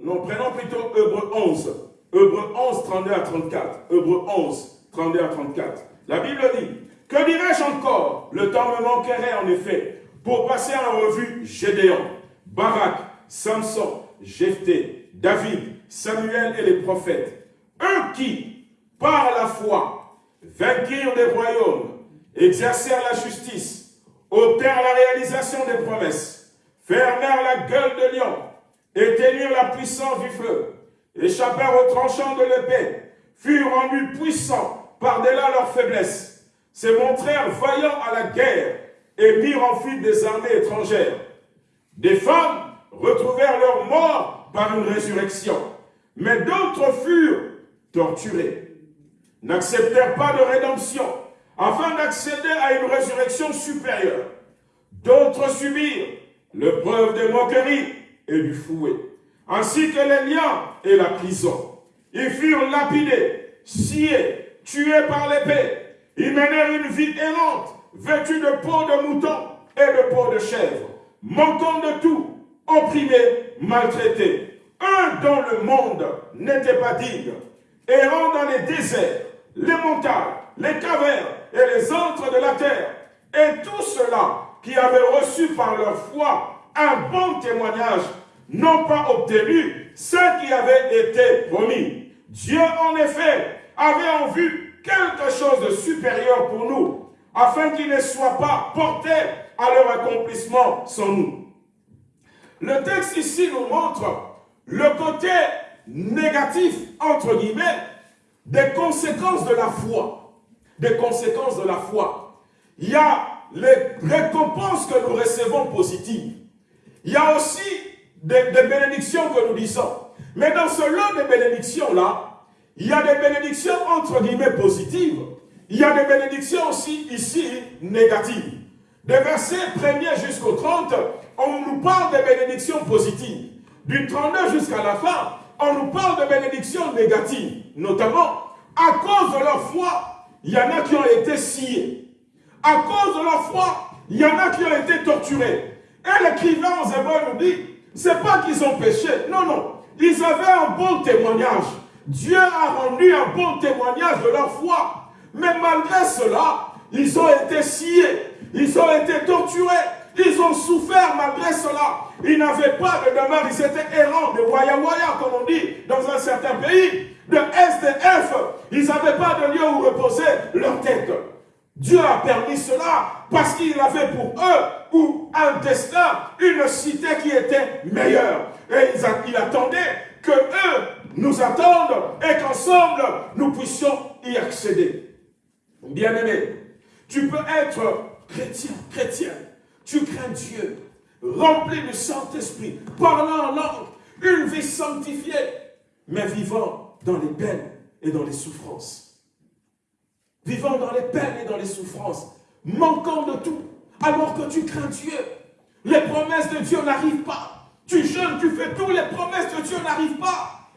Non, prenons plutôt Hébreu 11. Hébreu 11, 32 à 34. Hébreu 11, 32 à 34. La Bible dit Que dirais-je encore? Le temps me manquerait en effet pour passer en revue Gédéon, Barak, Samson, Jephthé, David, Samuel et les prophètes. Eux qui, par la foi, vainquirent des royaumes, exercèrent la justice, ôtèrent la réalisation des promesses, fermèrent la gueule de lion, éteignirent la puissance du feu, échappèrent aux tranchants de l'épée, furent rendus puissants par-delà leur faiblesse, se montrèrent vaillants à la guerre et mirent en fuite des armées étrangères. Des femmes retrouvèrent leur mort par une résurrection, mais d'autres furent torturés, n'acceptèrent pas de rédemption afin d'accéder à une résurrection supérieure. D'autres subirent l'épreuve des moqueries et du fouet ainsi que les liens et la prison. Ils furent lapidés, sciés, tués par l'épée. Ils menèrent une vie errante, vêtue de peau de mouton et de peau de chèvre, manquant de tout, opprimés, maltraités. Eux dont le monde n'était pas digne, errant dans les déserts, les montagnes, les cavernes et les antres de la terre, et tous ceux-là qui avaient reçu par leur foi un bon témoignage n'ont pas obtenu ce qui avait été promis. Dieu, en effet, avait en vue quelque chose de supérieur pour nous, afin qu'ils ne soient pas portés à leur accomplissement sans nous. Le texte ici nous montre le côté négatif, entre guillemets, des conséquences de la foi. Des conséquences de la foi. Il y a les récompenses que nous recevons positives. il y a aussi des, bénédictions que nous disons. Mais dans ce lot de bénédictions-là, il y a des bénédictions entre guillemets positives. Il y a des bénédictions aussi ici négatives. Des versets 1 jusqu'au 30, on nous parle des bénédictions positives. Du 32 jusqu'à la fin, on nous parle de bénédictions négatives. Notamment, à cause de leur foi, il y en a qui ont été sciés. À cause de leur foi, il y en a qui ont été torturés. Et l'écrivain aux Hébreux nous dit, c'est pas qu'ils ont péché. Non, non. Ils avaient un bon témoignage. Dieu a rendu un bon témoignage de leur foi. Mais malgré cela, ils ont été sciés. Ils ont été torturés. Ils ont souffert malgré cela. Ils n'avaient pas de demeure. Ils étaient errants, de waya-waya, comme on dit dans un certain pays, de SDF. Ils n'avaient pas de lieu où reposer leur tête. Dieu a permis cela parce qu'il avait pour eux ou un destin, une cité qui était meilleure. Et il attendait que eux nous attendent et qu'ensemble nous puissions y accéder. Bien-aimé, tu peux être chrétien, chrétienne, tu crains Dieu, rempli du Saint-Esprit, parlant en langue, une vie sanctifiée, mais vivant dans les peines et dans les souffrances vivant dans les peines et dans les souffrances, manquant de tout, alors que tu crains Dieu. Les promesses de Dieu n'arrivent pas. Tu jeûnes, tu fais tout, les promesses de Dieu n'arrivent pas.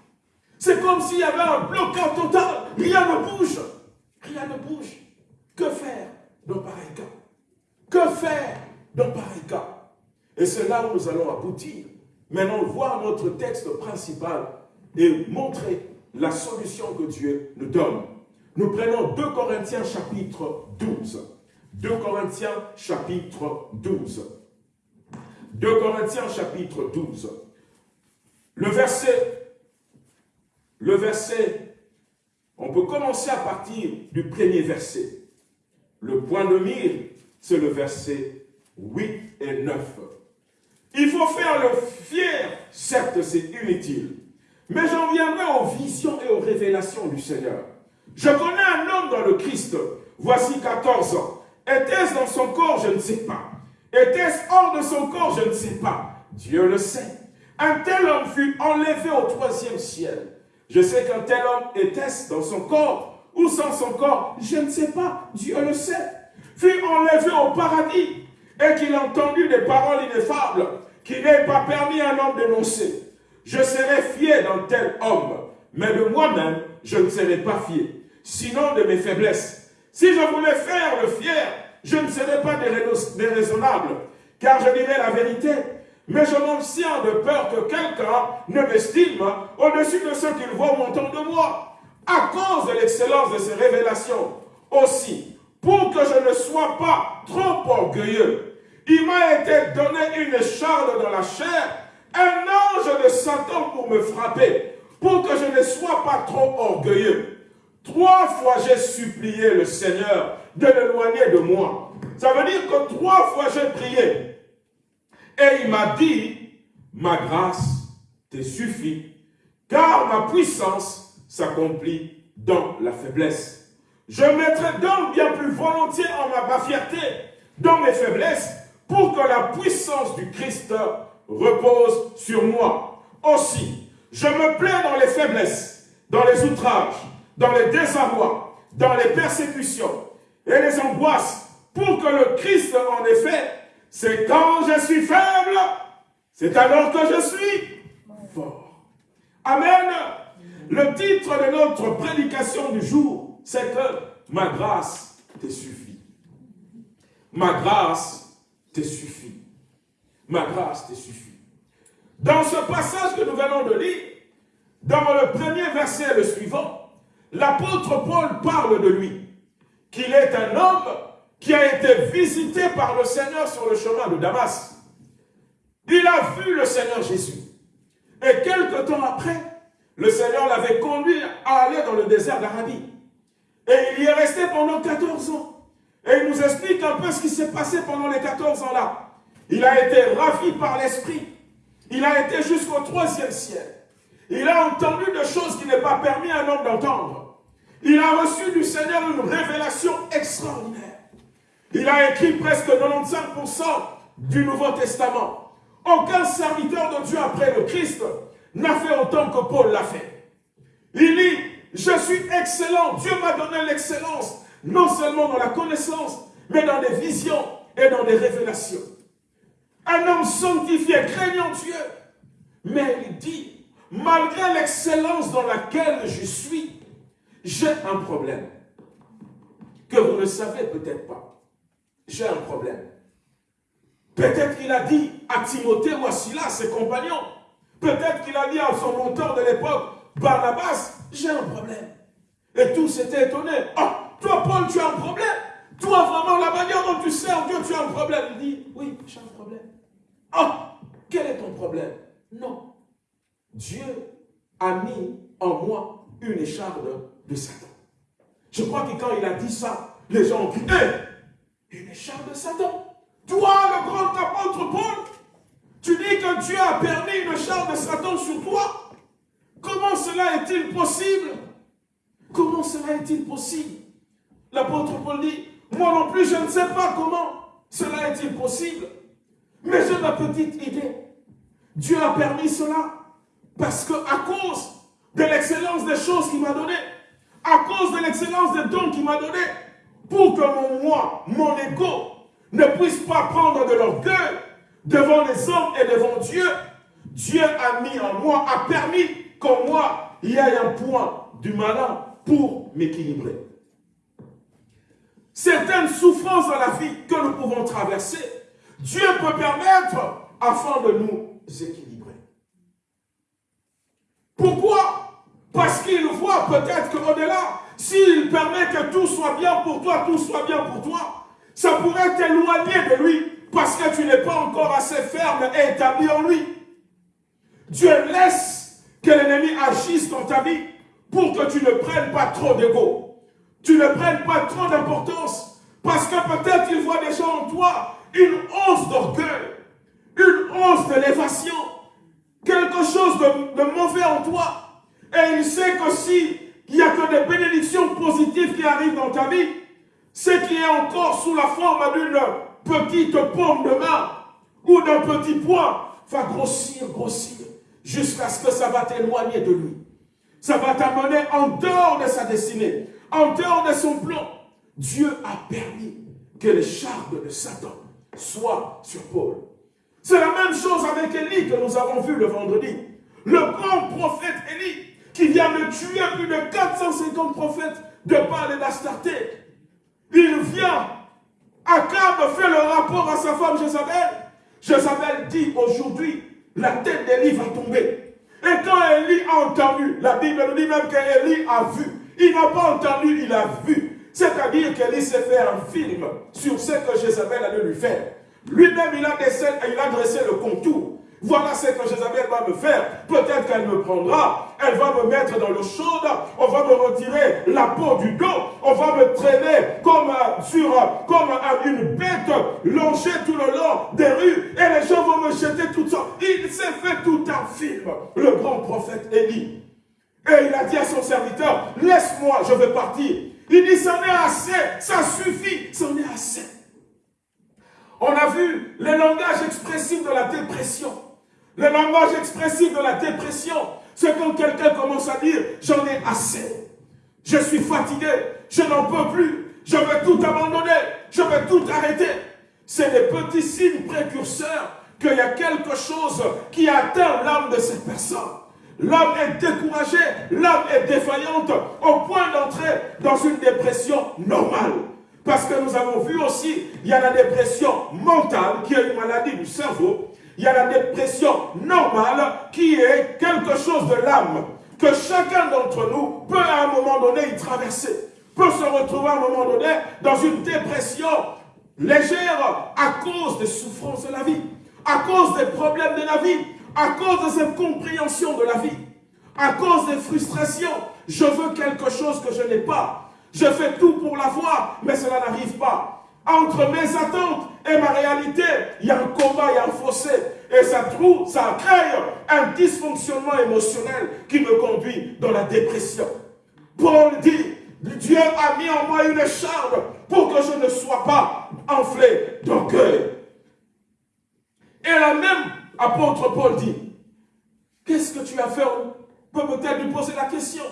C'est comme s'il y avait un blocage total. Rien ne bouge. Rien ne bouge. Que faire dans pareil cas? Que faire dans pareil cas Et c'est là où nous allons aboutir. Maintenant, voir notre texte principal et montrer la solution que Dieu nous donne. Nous prenons 2 Corinthiens chapitre 12. 2 Corinthiens chapitre 12. 2 Corinthiens chapitre 12. Le verset, le verset, on peut commencer à partir du premier verset. Le point de mire, c'est le verset 8 et 9. Il faut faire le fier, certes c'est inutile, mais j'en viendrai aux visions et aux révélations du Seigneur. Je connais un homme dans le Christ, voici 14 ans. Était-ce dans son corps? Je ne sais pas. Était-ce hors de son corps? Je ne sais pas. Dieu le sait. Un tel homme fut enlevé au troisième ciel. Je sais qu'un tel homme était-ce dans son corps ou sans son corps? Je ne sais pas. Dieu le sait. Fut enlevé au paradis et qu'il a entendu des paroles ineffables qui n'est pas permis à un homme d'énoncer. Je serai fier d'un tel homme, mais de moi-même, je ne serai pas fier sinon de mes faiblesses. Si je voulais faire le fier, je ne serais pas déraisonnable, car je dirais la vérité. Mais je m'en de peur que quelqu'un ne m'estime au-dessus de ce qu'il voit ou entend de moi, à cause de l'excellence de ces révélations. Aussi, pour que je ne sois pas trop orgueilleux, il m'a été donné une charge dans la chair, un ange de Satan pour me frapper, pour que je ne sois pas trop orgueilleux. Trois fois j'ai supplié le Seigneur de l'éloigner de moi. Ça veut dire que trois fois j'ai prié. Et il m'a dit, ma grâce te suffit, car ma puissance s'accomplit dans la faiblesse. Je mettrai donc bien plus volontiers en ma, fierté dans mes faiblesses, pour que la puissance du Christ repose sur moi. Aussi, je me plais dans les faiblesses, dans les outrages, dans les désarrois, dans les persécutions et les angoisses, pour que le Christ, en effet, c'est quand je suis faible, c'est alors que je suis fort. Amen. Le titre de notre prédication du jour, c'est que ma grâce te suffit. Ma grâce te suffit. Ma grâce te suffit. Dans ce passage que nous venons de lire, dans le premier verset et le suivant, l'apôtre Paul parle de lui, qu'il est un homme qui a été visité par le Seigneur sur le chemin de Damas. Il a vu le Seigneur Jésus. Et quelque temps après, le Seigneur l'avait conduit à aller dans le désert d'Arabie. Et il y est resté pendant 14 ans. Et il nous explique un peu ce qui s'est passé pendant les 14 ans-là. Il a été ravi par l'Esprit. Il a été jusqu'au troisième ciel. Il a entendu des choses qui n'est pas permis à un homme d'entendre. Il a reçu du Seigneur une révélation extraordinaire. Il a écrit presque 95% du Nouveau Testament. Aucun serviteur de Dieu après le Christ n'a fait autant que Paul l'a fait. Il dit, je suis excellent, Dieu m'a donné l'excellence, non seulement dans la connaissance, mais dans des visions et dans des révélations. Un homme sanctifié, craignant Dieu. Mais il dit, malgré l'excellence dans laquelle je suis, j'ai un problème. Que vous ne savez peut-être pas. J'ai un problème. Peut-être qu'il a dit à Timothée ou à Silas, ses compagnons, peut-être qu'il a dit à son mentor de l'époque, Barnabas, j'ai un problème. Et tous étaient étonnés. Oh, toi Paul, tu as un problème Toi vraiment, la manière dont tu sers Dieu, tu as un problème. Il dit, oui, j'ai un problème. Oh, quel est ton problème? Non. Dieu a mis en moi une écharpe de Satan. Je crois que quand il a dit ça, les gens ont dit, hé, une écharpe de Satan toi, le grand apôtre Paul, tu dis que Dieu a permis une charge de Satan sur toi. Comment cela est-il possible? Comment cela est-il possible? L'apôtre Paul dit, moi non plus, je ne sais pas comment cela est-il possible. Mais j'ai ma petite idée. Dieu a permis cela parce que à cause de l'excellence des choses qu'il m'a données, à cause de l'excellence des dons qu'il m'a donnés, pour que mon moi, mon égo, ne puissent pas prendre de l'orgueil devant les hommes et devant Dieu, Dieu a mis en moi, a permis qu'en moi, il y ait un point du malin pour m'équilibrer. Certaines souffrances dans la vie que nous pouvons traverser, Dieu peut permettre afin de nous équilibrer. Pourquoi? Parce qu'il voit peut-être qu'au-delà, s'il permet que tout soit bien pour toi, tout soit bien pour toi, ça pourrait t'éloigner de lui parce que tu n'es pas encore assez ferme et établi en lui. Dieu laisse que l'ennemi agisse dans ta vie pour que tu ne prennes pas trop d'ego. Tu ne prennes pas trop d'importance parce que peut-être il voit déjà en toi une once d'orgueil, une once d'élévation, quelque chose de, mauvais en toi. Et il sait que si il n'y a que des bénédictions positives qui arrivent dans ta vie, ce qui est encore sous la forme d'une petite pomme de main ou d'un petit poids va grossir, grossir, jusqu'à ce que ça va t'éloigner de lui. Ça va t'amener en dehors de sa destinée, en dehors de son plan. Dieu a permis que les charmes de Satan soient sur Paul. C'est la même chose avec Élie que nous avons vu le vendredi. Le grand prophète Élie, qui vient de tuer plus de 450 prophètes de Baal et d'Astarté, il vient. Akab fait le rapport à sa femme Jézabel. Jézabel dit aujourd'hui, la tête d'Élie va tomber. Et quand Élie a entendu, la Bible nous dit même qu'Élie a vu. Il n'a pas entendu, il a vu. C'est-à-dire qu'Élie s'est fait un film sur ce que Jézabel allait lui faire. Lui-même, il, il a dressé le contour. Voilà ce que Jézabel va me faire. Peut-être qu'elle me prendra, elle va me mettre dans l'eau chaude, on va me retirer la peau du dos, on va me traîner comme, sur, comme une bête longée tout le long des rues, et les gens vont me jeter tout ça. Il s'est fait tout un film, le grand prophète Élie. Et il a dit à son serviteur, laisse-moi, je vais partir. Il dit, ça est assez, ça suffit, ça est assez. On a vu le langage expressif de la dépression. Le langage expressif de la dépression, c'est quand quelqu'un commence à dire « j'en ai assez, je suis fatigué, je n'en peux plus, je veux tout abandonner, je veux tout arrêter ». C'est des petits signes précurseurs qu'il y a quelque chose qui atteint l'âme de cette personne. L'âme est découragée, l'âme est défaillante au point d'entrer dans une dépression normale. Parce que nous avons vu aussi, il y a la dépression mentale qui est une maladie du cerveau il y a la dépression normale qui est quelque chose de l'âme que chacun d'entre nous peut à un moment donné y traverser, peut se retrouver à un moment donné dans une dépression légère à cause des souffrances de la vie, à cause des problèmes de la vie, à cause de cette compréhension de la vie, à cause des frustrations. Je veux quelque chose que je n'ai pas. Je fais tout pour l'avoir, mais cela n'arrive pas. Entre mes attentes et ma réalité, il y a un combat, il y a un fossé. Et ça trouve, ça crée un dysfonctionnement émotionnel qui me conduit dans la dépression. Paul dit, Dieu a mis en moi une charme pour que je ne sois pas enflé d'orgueil. Et la même apôtre Paul dit, qu'est-ce que tu as fait? On peut peut-être lui poser la question.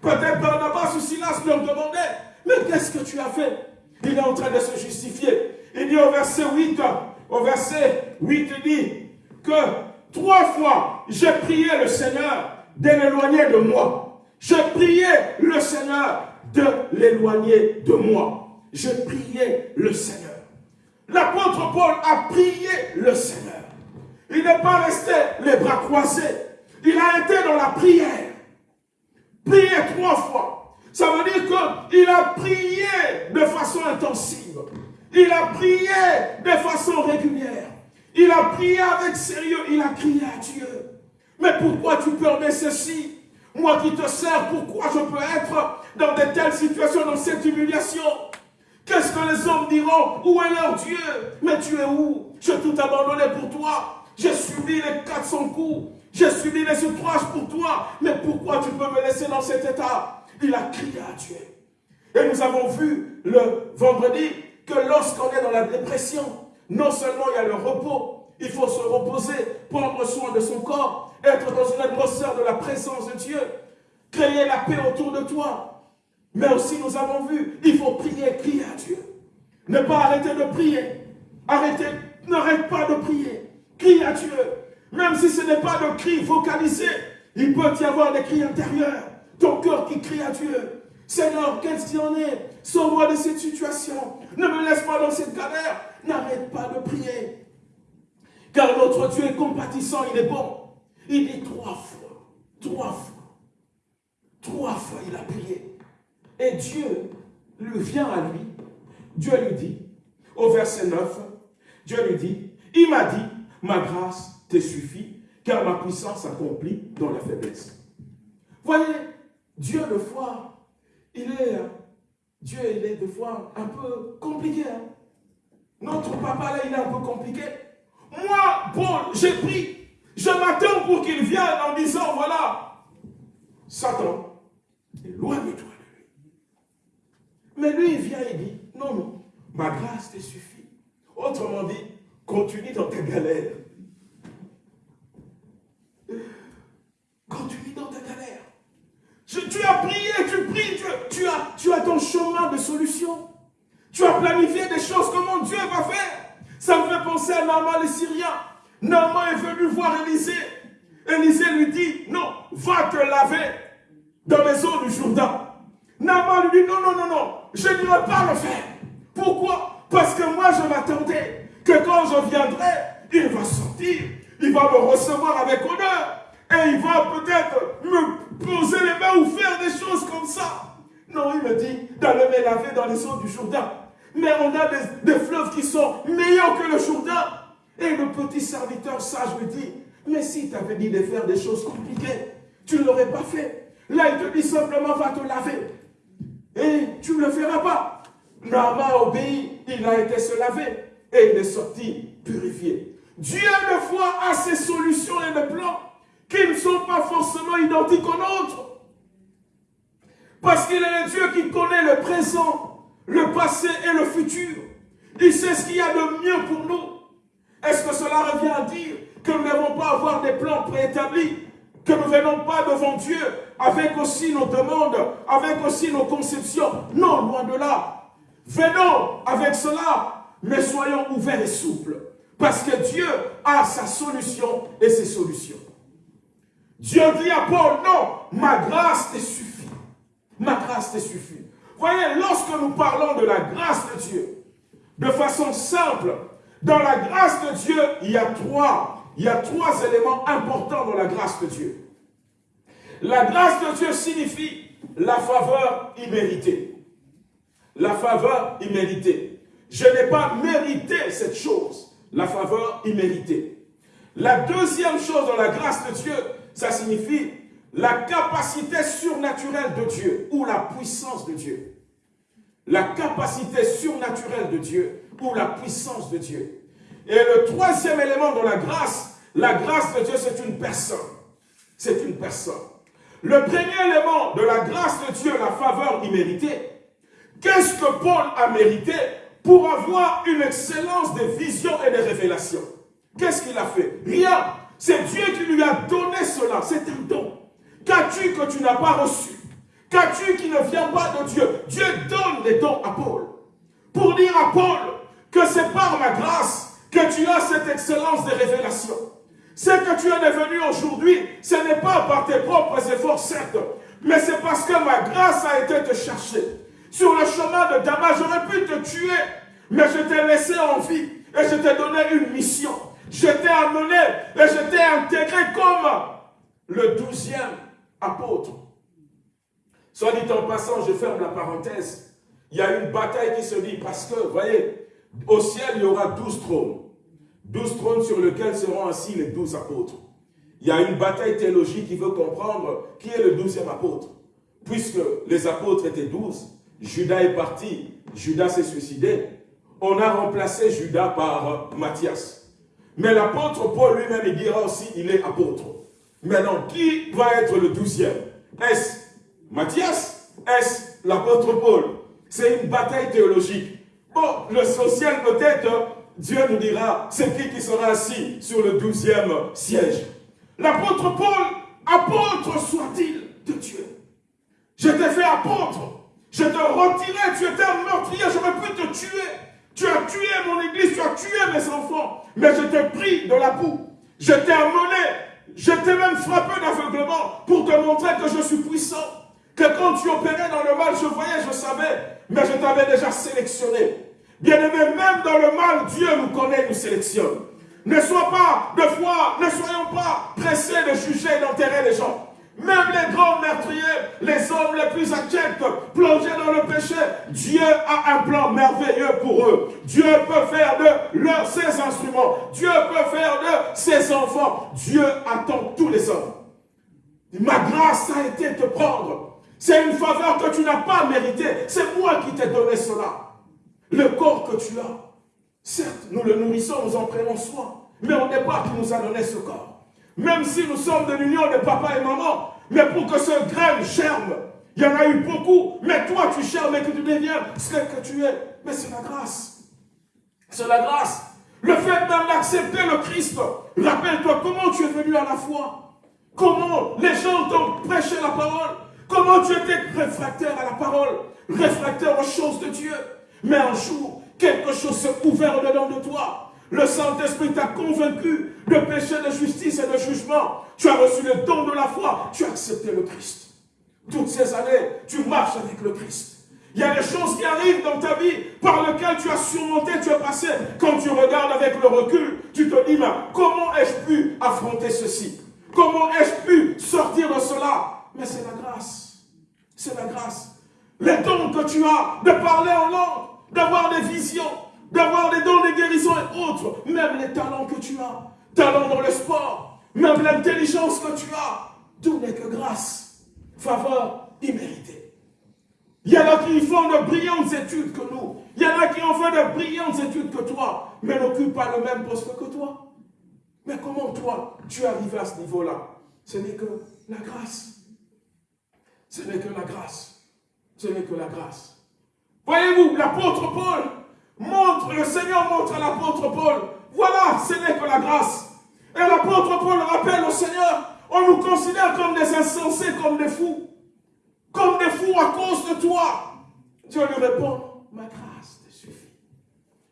Peut-être Barnabas ou Silas ont demandé, mais qu'est-ce que tu as fait? Il est en train de se justifier. Il dit au verset 8, au verset 8, il dit que trois fois, j'ai prié le Seigneur de l'éloigner de moi. J'ai prié le Seigneur de l'éloigner de moi. J'ai prié le Seigneur. L'apôtre Paul a prié le Seigneur. Il n'est pas resté les bras croisés. Il a été dans la prière. Prié trois fois. Ça veut dire qu'il a prié de façon intensive. Il a prié de façon régulière. Il a prié avec sérieux. Il a crié à Dieu. Mais pourquoi tu permets ceci? Moi qui te sers, pourquoi je peux être dans de telles situations, dans cette humiliation? Qu'est-ce que les hommes diront? Où est leur Dieu? Mais tu es où? J'ai tout abandonné pour toi. J'ai subi les 400 coups. J'ai subi les outrages pour toi. Mais pourquoi tu peux me laisser dans cet état? Il a crié à Dieu. Et nous avons vu le vendredi que lorsqu'on est dans la dépression, non seulement il y a le repos, il faut se reposer, prendre soin de son corps, être dans une atmosphère de la présence de Dieu, créer la paix autour de toi. Mais aussi nous avons vu, il faut prier, crier à Dieu. Ne pas arrêter de prier. Arrêtez, n'arrête pas de prier. Crie à Dieu. Même si ce n'est pas de cri vocalisé, il peut y avoir des cris intérieurs. Ton cœur qui crie à Dieu. Seigneur, qu'est-ce qu'il en est? Sors-moi de cette situation. Ne me laisse pas dans cette galère. N'arrête pas de prier. Car notre Dieu est compatissant, il est bon. Il dit trois fois, trois fois, trois fois il a prié. Et Dieu lui vient à lui. Dieu lui dit, au verset 9, Dieu lui dit, il m'a dit, ma grâce te suffit, car ma puissance s'accomplit dans la faiblesse. Voyez, Dieu, de fois, il est, Dieu, il est de fois un peu compliqué. Hein. Notre papa, là, il est un peu compliqué. Moi, Paul, j'ai pris. Je m'attends pour qu'il vienne en disant, voilà, Satan, éloigne-toi de lui. Mais lui, il vient et dit, non, non, ma grâce te suffit. Autrement dit, continue dans ta galère. Continue dans ta galère. Tu as prié, tu pries, tu, as, tu as ton chemin de solution. Tu as planifié des choses, comment Dieu va faire. Ça me fait penser à Naaman le Syrien. Naaman est venu voir Élisée. Élisée lui dit, non, va te laver dans les eaux du Jourdain. Naaman lui dit, non, non, non, non, je ne vais pas le faire. Pourquoi? Parce que moi, je m'attendais que quand je viendrai, il va sortir, il va me recevoir avec honneur, et il va peut-être me poser les mains ou faire des choses comme ça. Non, il me dit d'aller me laver dans les eaux du Jourdain. Mais on a des, fleuves qui sont meilleurs que le Jourdain. Et le petit serviteur sage lui dit, mais si tu avais dit de faire des choses compliquées, tu ne l'aurais pas fait. Là, il te dit simplement, va te laver. Et tu ne le feras pas. Naaman obéit, il a été se laver et il est sorti purifié. Dieu, de foi, a ses solutions et des plans sont pas forcément identiques aux nôtres. Parce qu'il est le Dieu qui connaît le présent, le passé et le futur. Il sait ce qu'il y a de mieux pour nous. Est-ce que cela revient à dire que nous n'avons pas avoir des plans préétablis que nous ne venons pas devant Dieu avec aussi nos demandes, avec aussi nos conceptions? Non, loin de là. Venons avec cela, mais soyons ouverts et souples. Parce que Dieu a sa solution et ses solutions. Dieu dit à Paul, non, ma grâce te suffit. Ma grâce te suffit. Voyez, lorsque nous parlons de la grâce de Dieu, de façon simple, dans la grâce de Dieu, il y a trois, il y a trois éléments importants dans la grâce de Dieu. La grâce de Dieu signifie la faveur imméritée. La faveur imméritée. Je n'ai pas mérité cette chose, la faveur imméritée. La deuxième chose dans la grâce de Dieu, ça signifie la capacité surnaturelle de Dieu ou la puissance de Dieu. La capacité surnaturelle de Dieu ou la puissance de Dieu. Et le troisième élément dans la grâce, la grâce de Dieu, c'est une personne. C'est une personne. Le premier élément de la grâce de Dieu, la faveur imméritée, qu'est-ce que Paul a mérité pour avoir une excellence de vision et de révélation Qu'est-ce qu'il a fait? Rien. C'est Dieu qui lui a donné cela. C'est un don. Qu'as-tu que tu n'as pas reçu? Qu'as-tu qui ne vient pas de Dieu? Dieu donne des dons à Paul. Pour dire à Paul que c'est par ma grâce que tu as cette excellence de révélation. Ce que tu es devenu aujourd'hui, ce n'est pas par tes propres efforts, certes, mais c'est parce que ma grâce a été te chercher. Sur le chemin de Damas, j'aurais pu te tuer, mais je t'ai laissé en vie et je t'ai donné une mission. Je t'ai amené et je t'ai intégré comme le douzième apôtre. Soit dit en passant, je ferme la parenthèse. Il y a une bataille qui se dit parce que, voyez, au ciel, il y aura douze trônes. Douze trônes sur lesquels seront assis les douze apôtres. Il y a une bataille théologique qui veut comprendre qui est le douzième apôtre. Puisque les apôtres étaient douze, Judas est parti, Judas s'est suicidé. On a remplacé Judas par Matthias. Mais l'apôtre Paul lui-même, il dira aussi, il est apôtre. Maintenant, qui va être le douzième? Est-ce Matthias? Est-ce l'apôtre Paul? C'est une bataille théologique. Bon, le social peut-être, Dieu nous dira, c'est qui qui sera assis sur le douzième siège. L'apôtre Paul, apôtre soit-il de Dieu? Je t'ai fait apôtre. Je te retirais, tu étais un meurtrier, j'aurais pu te tuer. Tu as tué mon église, tu as tué mes enfants. Mais je t'ai pris de la boue. Je t'ai amené, je t'ai même frappé d'aveuglement pour te montrer que je suis puissant. Que quand tu opérais dans le mal, je voyais, je savais. Mais je t'avais déjà sélectionné. Bien-aimé, même dans le mal, Dieu nous connaît, nous sélectionne. Ne sois pas, de foi, ne soyons pas pressés de juger et d'enterrer les gens. Même les grands meurtriers, les hommes les plus abjects, plongés dans le péché, Dieu a un plan merveilleux pour eux. Dieu peut faire de leurs ses instruments. Dieu peut faire de ses enfants. Dieu attend tous les hommes. Ma grâce a été de te prendre. C'est une faveur que tu n'as pas méritée. C'est moi qui t'ai donné cela. Le corps que tu as, certes, nous le nourrissons, nous en prenons soin. Mais on n'est pas qui nous a donné ce corps. Même si nous sommes de l'union de papa et maman, mais pour que ce grain germe, il y en a eu beaucoup, mais toi tu germes et que tu deviens ce que tu es. Mais c'est la grâce. C'est la grâce. Le fait d'accepter le Christ, rappelle-toi comment tu es venu à la foi. Comment les gens t'ont prêché la parole. Comment tu étais réfractaire à la parole, réfractaire aux choses de Dieu. Mais un jour, quelque chose s'est ouvert dedans de toi. Le Saint-Esprit t'a convaincu de péché, de justice et de jugement. Tu as reçu le don de la foi. Tu as accepté le Christ. Toutes ces années, tu marches avec le Christ. Il y a des choses qui arrivent dans ta vie par lesquelles tu as surmonté, tu as passé. Quand tu regardes avec le recul, tu te dis, mais comment ai-je pu affronter ceci? Comment ai-je pu sortir de cela? Mais c'est la grâce. C'est la grâce. Les dons que tu as de parler en langue, d'avoir des visions, d'avoir des dons de guérison et autres, même les talents que tu as, talents dans le sport, même l'intelligence que tu as, tout n'est que grâce, faveur imméritée. Il y en a qui font de brillantes études que nous. Il y en a qui ont fait de brillantes études que toi, mais n'occupent pas le même poste que toi. Mais comment toi, tu es arrivé à ce niveau-là? Ce n'est que la grâce. Ce n'est que la grâce. Ce n'est que la grâce. Voyez-vous, l'apôtre Paul, montre, le Seigneur montre à l'apôtre Paul, voilà, ce n'est que la grâce. Et l'apôtre Paul rappelle au Seigneur, on nous considère comme des insensés, comme des fous. Comme des fous à cause de toi. Dieu lui répond, ma grâce te suffit.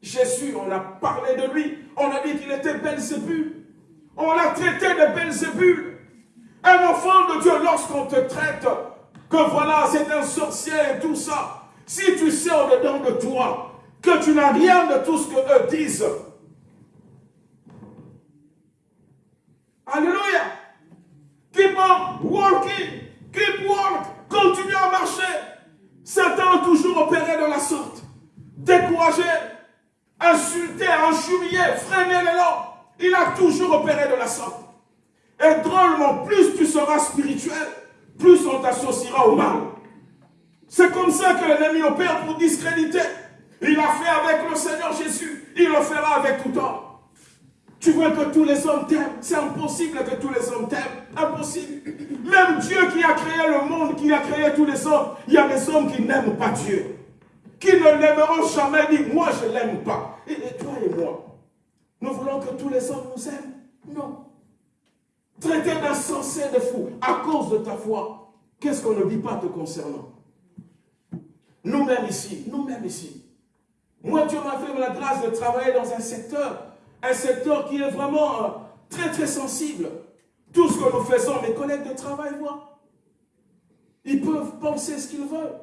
Jésus, on a parlé de lui, on a dit qu'il était Belzébul. On l'a traité de Belzébul. Un enfant de Dieu, lorsqu'on te traite, que voilà, c'est un sorcier et tout ça, si tu sais au-dedans de toi que tu n'as rien de tout ce que eux disent. Alléluia. Keep on working. Keep work. Continue à marcher. Satan a toujours opéré de la sorte. Découragé, insulté, injurié, freiné l'élan. Il a toujours opéré de la sorte. Et drôlement, plus tu seras spirituel, plus on t'associera au mal. C'est comme ça que l'ennemi opère pour discréditer. Il l'a fait avec le Seigneur Jésus. Il le fera avec tout homme. Tu veux que tous les hommes t'aiment. C'est impossible que tous les hommes t'aiment. Impossible. Même Dieu qui a créé le monde, qui a créé tous les hommes, il y a des hommes qui n'aiment pas Dieu. Qui ne l'aimeront jamais, dit, moi je ne l'aime pas. Et, toi et moi, Nous voulons que tous les hommes nous aiment? Non. Traiter d'insensé, de fou, à cause de ta foi. Qu'est-ce qu'on ne dit pas te concernant? Nous-mêmes ici, nous-mêmes ici. Moi, Dieu m'a fait la grâce de travailler dans un secteur, un secteur qui est vraiment euh, très, très sensible. Tout ce que nous faisons, mes collègues de travail voient. Ils peuvent penser ce qu'ils veulent.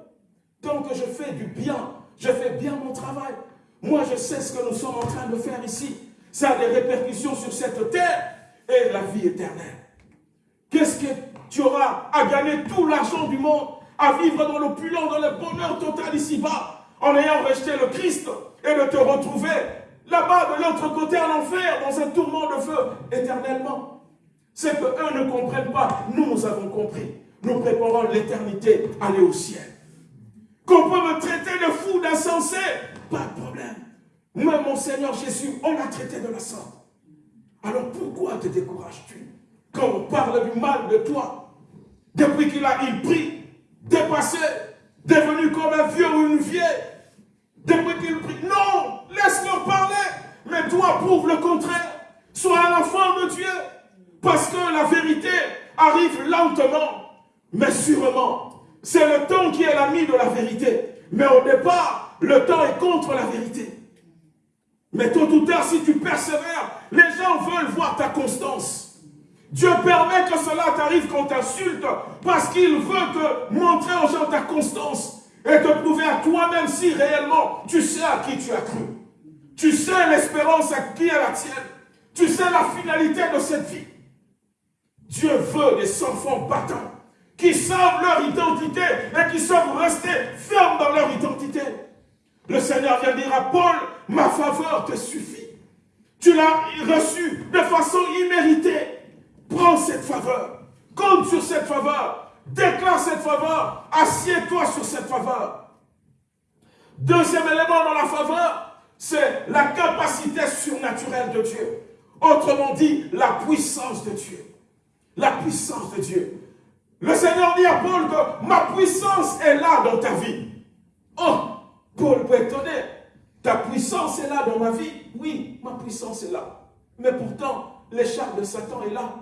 Tant que je fais du bien, je fais bien mon travail. Moi, je sais ce que nous sommes en train de faire ici. Ça a des répercussions sur cette terre et la vie éternelle. Qu'est-ce que tu auras à gagner tout l'argent du monde, à vivre dans l'opulence, dans le bonheur total ici-bas, en ayant rejeté le Christ et de te retrouver là-bas de l'autre côté en enfer, dans un tourment de feu éternellement. C'est que eux ne comprennent pas. Nous, nous avons compris. Nous préparons l'éternité, aller au ciel. Qu'on peut me traiter de fou, d'insensé, pas de problème. Moi, mon Seigneur Jésus, on l'a traité de la sorte. Alors pourquoi te décourages-tu quand on parle du mal de toi? Depuis qu'il a il prie, dépassé, devenu comme un vieux ou une vieille, depuis qu'il prie, non, laisse-le parler, mais toi prouve le contraire. Sois un enfant de Dieu, parce que la vérité arrive lentement, mais sûrement. C'est le temps qui est l'ami de la vérité. Mais au départ, le temps est contre la vérité. Mais tôt ou tard, si tu persévères, les gens veulent voir ta constance. Dieu permet que cela t'arrive quand t'insulte parce qu'il veut te montrer aux gens ta constance et te prouver à toi-même si réellement tu sais à qui tu as cru. Tu sais l'espérance à qui est la tienne. Tu sais la finalité de cette vie. Dieu veut des enfants battants qui savent leur identité et qui savent rester fermes dans leur identité. Le Seigneur vient dire à Paul, ma faveur te suffit. Tu l'as reçu de façon imméritée. Prends cette faveur. Compte sur cette faveur. Déclare cette faveur. Assieds-toi sur cette faveur. Deuxième élément dans la faveur, c'est la capacité surnaturelle de Dieu. Autrement dit, la puissance de Dieu. La puissance de Dieu. Le Seigneur dit à Paul que ma puissance est là dans ta vie. Oh, Paul peut étonner. Ta puissance est là dans ma vie. Oui, ma puissance est là. Mais pourtant, l'écharpe de Satan est là.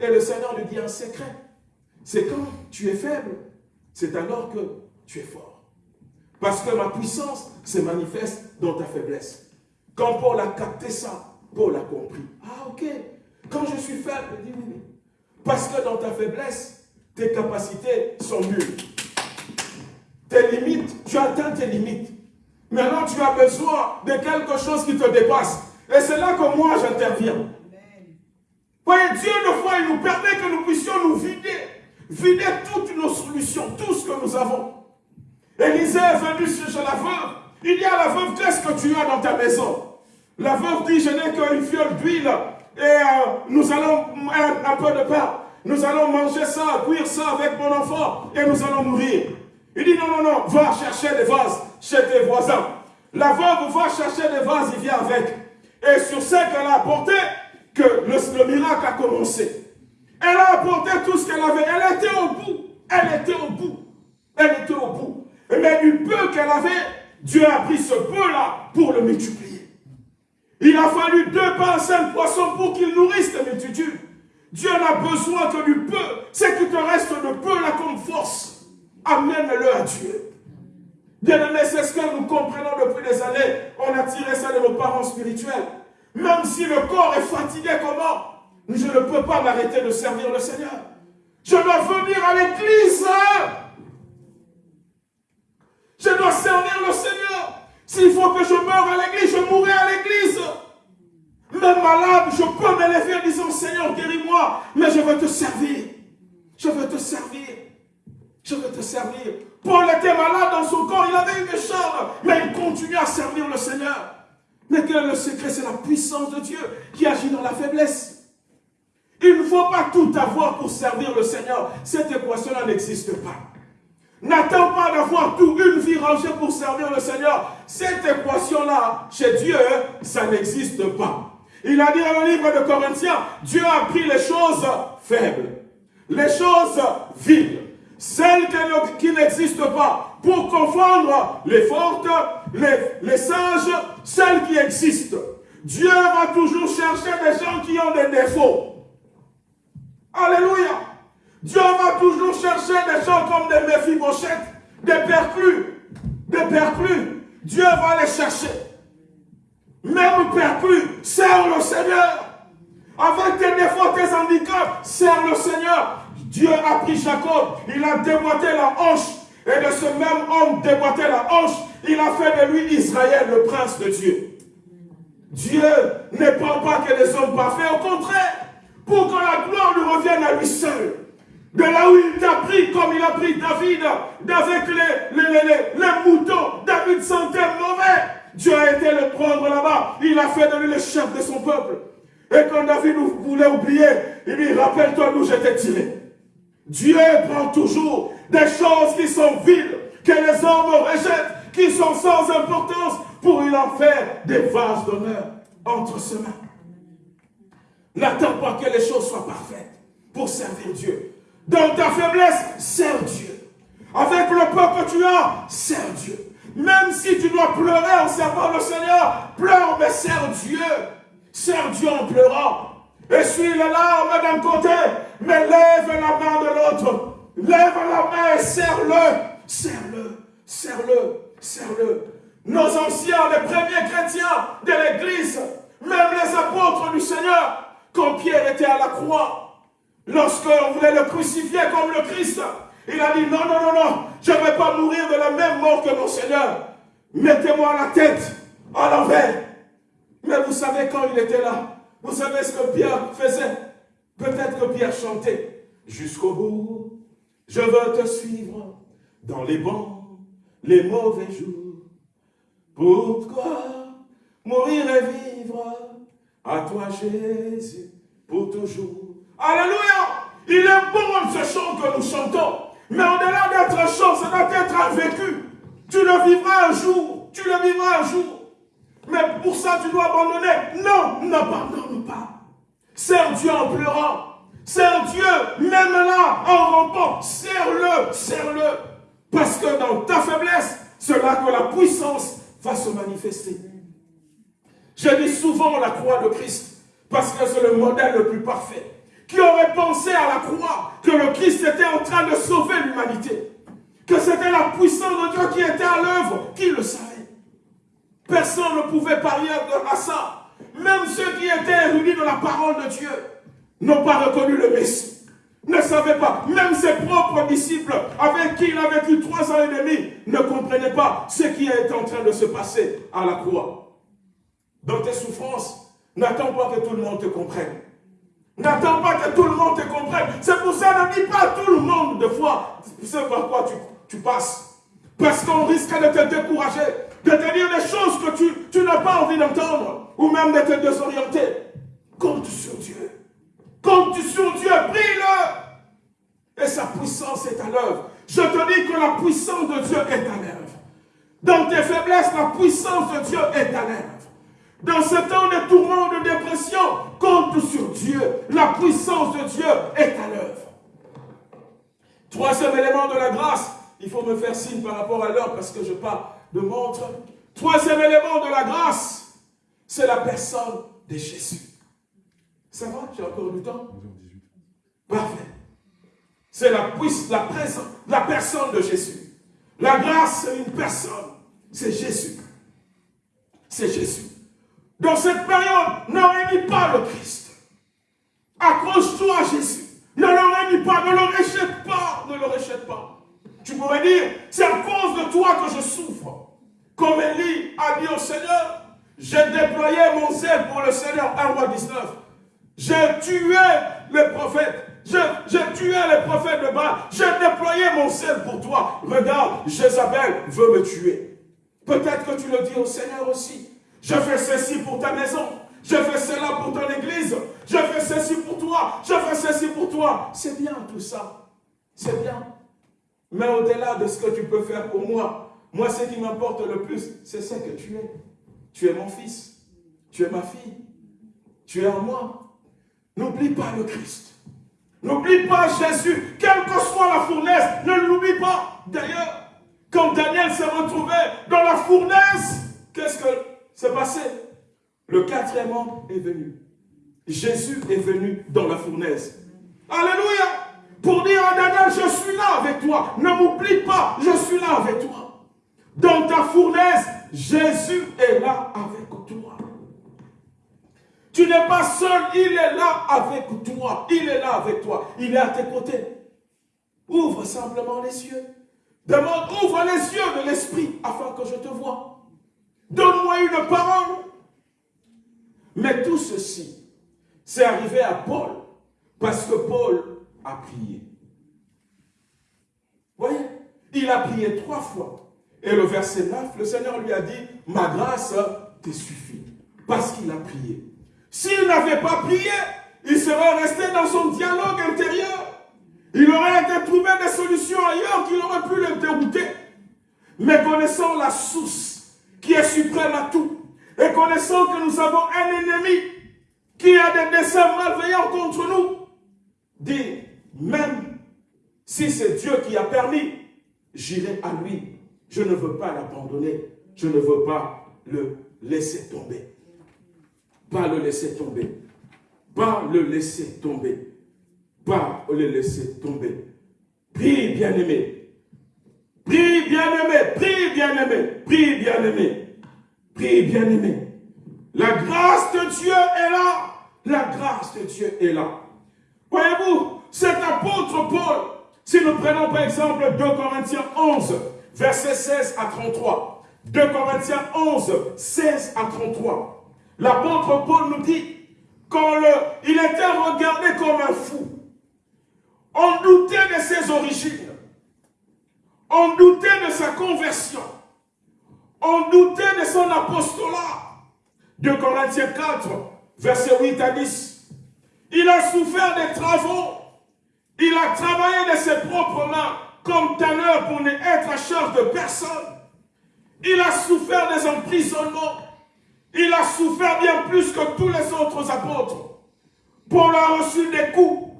Et le Seigneur lui dit un secret. C'est quand tu es faible, c'est alors que tu es fort. Parce que ma puissance se manifeste dans ta faiblesse. Quand Paul a capté ça, Paul a compris. Ah, ok. Quand je suis faible, il dit. Parce que dans ta faiblesse, tes capacités sont nulles. Tes limites, tu atteins tes limites. Maintenant, tu as besoin de quelque chose qui te dépasse. Et c'est là que moi, j'interviens. Voyez, Dieu, une fois, il nous permet que nous puissions nous vider. Vider toutes nos solutions, tout ce que nous avons. Élisée est venu chez la veuve. Il dit à la veuve, qu'est-ce que tu as dans ta maison La veuve dit, je n'ai qu'une fiole d'huile et euh, nous allons un, peu de pain. Nous allons manger ça, cuire ça avec mon enfant et nous allons mourir. Il dit non, non, non, va chercher des vases chez tes voisins. La veuve va chercher des vases, il vient avec. Et sur ce qu'elle a apporté, que le, miracle a commencé. Elle a apporté tout ce qu'elle avait. Elle était au bout. Elle était au bout. Elle était au bout. Mais du peu qu'elle avait, Dieu a pris ce peu-là pour le multiplier. Il a fallu deux pains, cinq poissons pour qu'il nourrisse la multitude. Dieu n'a besoin que du peu. C'est qu'il te reste de peu là comme force. Amène-le à Dieu. Bien aimé, c'est ce que nous comprenons depuis des années. On a tiré ça de nos parents spirituels. Même si le corps est fatigué, comment Je ne peux pas m'arrêter de servir le Seigneur. Je dois venir à l'église. Je dois servir le Seigneur. S'il faut que je meure à l'église, je mourrai à l'église. Même malade, je peux m'élever en disant, Seigneur, guéris-moi, mais je veux te servir. Je veux te servir. Je veux te servir. Paul était malade dans son corps, il avait une chambre, mais il continue à servir le Seigneur. Mais quel est le secret? C'est la puissance de Dieu qui agit dans la faiblesse. Il ne faut pas tout avoir pour servir le Seigneur. Cette équation-là n'existe pas. N'attends pas d'avoir tout une vie rangée pour servir le Seigneur. Cette équation-là, chez Dieu, ça n'existe pas. Il a dit dans le livre de Corinthiens, Dieu a pris les choses faibles, les choses vides, celles qui n'existent pas, pour confondre les fortes, les, les sages, celles qui existent. Dieu va toujours chercher des gens qui ont des défauts. Alléluia. Dieu va toujours chercher des gens comme des méphibochettes, des perclus, des perclus. Dieu va les chercher. Même perclus, sers le Seigneur. Avec tes défauts, tes handicaps, sers le Seigneur. Dieu a pris Jacob, il a déboîté la hanche. Et de ce même homme déboîté la hanche, il a fait de lui Israël, le prince de Dieu. Dieu ne prend pas que les hommes parfaits, au contraire, pour que la gloire lui revienne à lui seul. De là où il t'a pris, comme il a pris David, avec les, les, les, les moutons, David sentait mauvais. Dieu a été le prendre là-bas. Il a fait de lui le chef de son peuple. Et quand David voulait oublier, il dit, rappelle-toi d'où j'étais tiré. Dieu prend toujours des choses qui sont vides, que les hommes rejettent, qui sont sans importance, pour il en faire des vases d'honneur entre ses mains. N'attends pas que les choses soient parfaites pour servir Dieu. Dans ta faiblesse, sers Dieu. Avec le peu que tu as, sers Dieu. Même si tu dois pleurer en servant le Seigneur, pleure, mais sers Dieu. Sers Dieu en pleurant. Essuie les larmes d'un côté, mais lève la main de l'autre. Lève la main et serre-le. Serre-le, serre-le, serre-le. Nos anciens, les premiers chrétiens de l'Église, même les apôtres du Seigneur, quand Pierre était à la croix, lorsqu'on voulait le crucifier comme le Christ, il a dit non, non, non, non, je ne vais pas mourir de la même mort que mon Seigneur. Mettez-moi la tête à l'envers. Mais vous savez quand il était là, vous savez ce que Pierre faisait? Peut-être que Pierre chantait jusqu'au bout. Je veux te suivre dans les bons, les mauvais jours. Pourquoi mourir et vivre à toi Jésus pour toujours? Alléluia Il est bon ce chant que nous chantons. Mais au-delà d'être un chant, ça doit être un vécu. Tu le vivras un jour. Tu le vivras un jour. Mais pour ça, tu dois abandonner. Non, n'abandonne pas. Sers Dieu en pleurant. Sers Dieu, même là, en rampant. Sers-le, sers-le. Parce que dans ta faiblesse, c'est là que la puissance va se manifester. Je dis souvent la croix de Christ, parce que c'est le modèle le plus parfait. Qui aurait pensé à la croix que le Christ était en train de sauver l'humanité Que c'était la puissance de Dieu qui était à l'œuvre Qui le savait Personne ne pouvait parier à ça. Même ceux qui étaient érudits de la parole de Dieu n'ont pas reconnu le Messie. Ne savaient pas. Même ses propres disciples, avec qui il a vécu trois ans et demi, ne comprenaient pas ce qui est en train de se passer à la croix. Dans tes souffrances, n'attends pas que tout le monde te comprenne. N'attends pas que tout le monde te comprenne. C'est pour ça, ne dis pas à tout le monde de fois ce par quoi tu, tu passes. Parce qu'on risque de te décourager de te dire des choses que tu, tu n'as pas envie d'entendre, ou même de te désorienter. Compte sur Dieu. Compte sur Dieu, prie-le. Et sa puissance est à l'œuvre. Je te dis que la puissance de Dieu est à l'œuvre. Dans tes faiblesses, la puissance de Dieu est à l'œuvre. Dans ce temps de tourment, de dépression, compte sur Dieu. La puissance de Dieu est à l'œuvre. Troisième élément de la grâce, il faut me faire signe par rapport à l'heure parce que je parle de montre. Troisième élément de la grâce, c'est la personne de Jésus. Ça va? J'ai encore du temps? Parfait. C'est la, la, présence, la personne de Jésus. La grâce, c'est une personne. C'est Jésus. C'est Jésus. Dans cette période, ne réunis pas le Christ. Accroche-toi à Jésus. Ne le réunis pas, ne le rejette pas, ne le rejette pas. Tu pourrais dire, c'est à cause de toi que je souffre. Comme Élie a dit au Seigneur, j'ai déployé mon zèle pour le Seigneur, 1 roi 19. J'ai tué les prophètes. J'ai tué les prophètes de Baal. J'ai déployé mon zèle pour toi. Regarde, Jézabel veut me tuer. Peut-être que tu le dis au Seigneur aussi. Je fais ceci pour ta maison. Je fais cela pour ton église. Je fais ceci pour toi. Je fais ceci pour toi. C'est bien tout ça. C'est bien. Mais au-delà de ce que tu peux faire pour moi, moi, ce qui m'importe le plus, c'est ce que tu es. Tu es mon fils. Tu es ma fille. Tu es en moi. N'oublie pas le Christ. N'oublie pas Jésus. Quelle que soit la fournaise, ne l'oublie pas. D'ailleurs, quand Daniel s'est retrouvé dans la fournaise, qu'est-ce que s'est passé Le quatrième homme est venu. Jésus est venu dans la fournaise. Alléluia Pour dire à Daniel, je suis là avec toi. Ne m'oublie pas, je suis là avec toi. Dans ta fournaise, Jésus est là avec toi. Tu n'es pas seul, il est là avec toi. Il est là avec toi. Il est à tes côtés. Ouvre simplement les yeux. Demande, ouvre les yeux de l'esprit afin que je te vois. Donne-moi une parole. Mais tout ceci, c'est arrivé à Paul parce que Paul a prié. Voyez, il a prié trois fois. Et le verset 9, le Seigneur lui a dit, ma grâce te suffit. Parce qu'il a prié. S'il n'avait pas prié, il serait resté dans son dialogue intérieur. Il aurait été trouvé des solutions ailleurs qui auraient pu le dérouter. Mais connaissant la source qui est suprême à tout, et connaissant que nous avons un ennemi qui a des desseins malveillants contre nous, dit, même si c'est Dieu qui a permis, j'irai à lui. Je ne veux pas l'abandonner. Je ne veux pas le laisser tomber. Pas le laisser tomber. Pas le laisser tomber. Pas le laisser tomber. Prie, bien-aimé. Prie, bien-aimé. Prie, bien-aimé. Prie, bien-aimé. Prie, bien-aimé. La grâce de Dieu est là. La grâce de Dieu est là. Voyez-vous, cet apôtre Paul, si nous prenons par exemple 2 Corinthiens 11, versets 16 à 33. 2 Corinthiens 11, 16 à 33. L'apôtre Paul nous dit, quand le, il était regardé comme un fou, on doutait de ses origines, on doutait de sa conversion, on doutait de son apostolat. 2 Corinthiens 4, versets 8 à 10. Il a souffert des travaux, il a travaillé de ses propres mains comme tanneur pour ne être à charge de personne. Il a souffert des emprisonnements. Il a souffert bien plus que tous les autres apôtres. Paul a reçu des coups,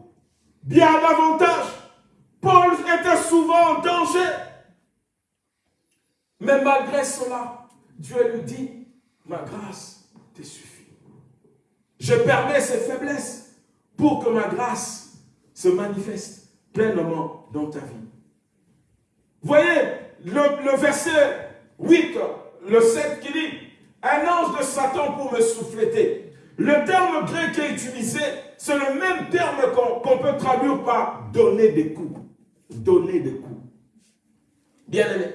bien davantage. Paul était souvent en danger. Mais malgré cela, Dieu lui dit, ma grâce te suffit. Je permets ces faiblesses pour que ma grâce se manifeste pleinement dans ta vie. Voyez le, verset 8, le 7 qui dit, un ange de Satan pour me souffleter. Le terme grec qui est utilisé, c'est le même terme qu'on peut traduire par donner des coups. Donner des coups. Bien aimé,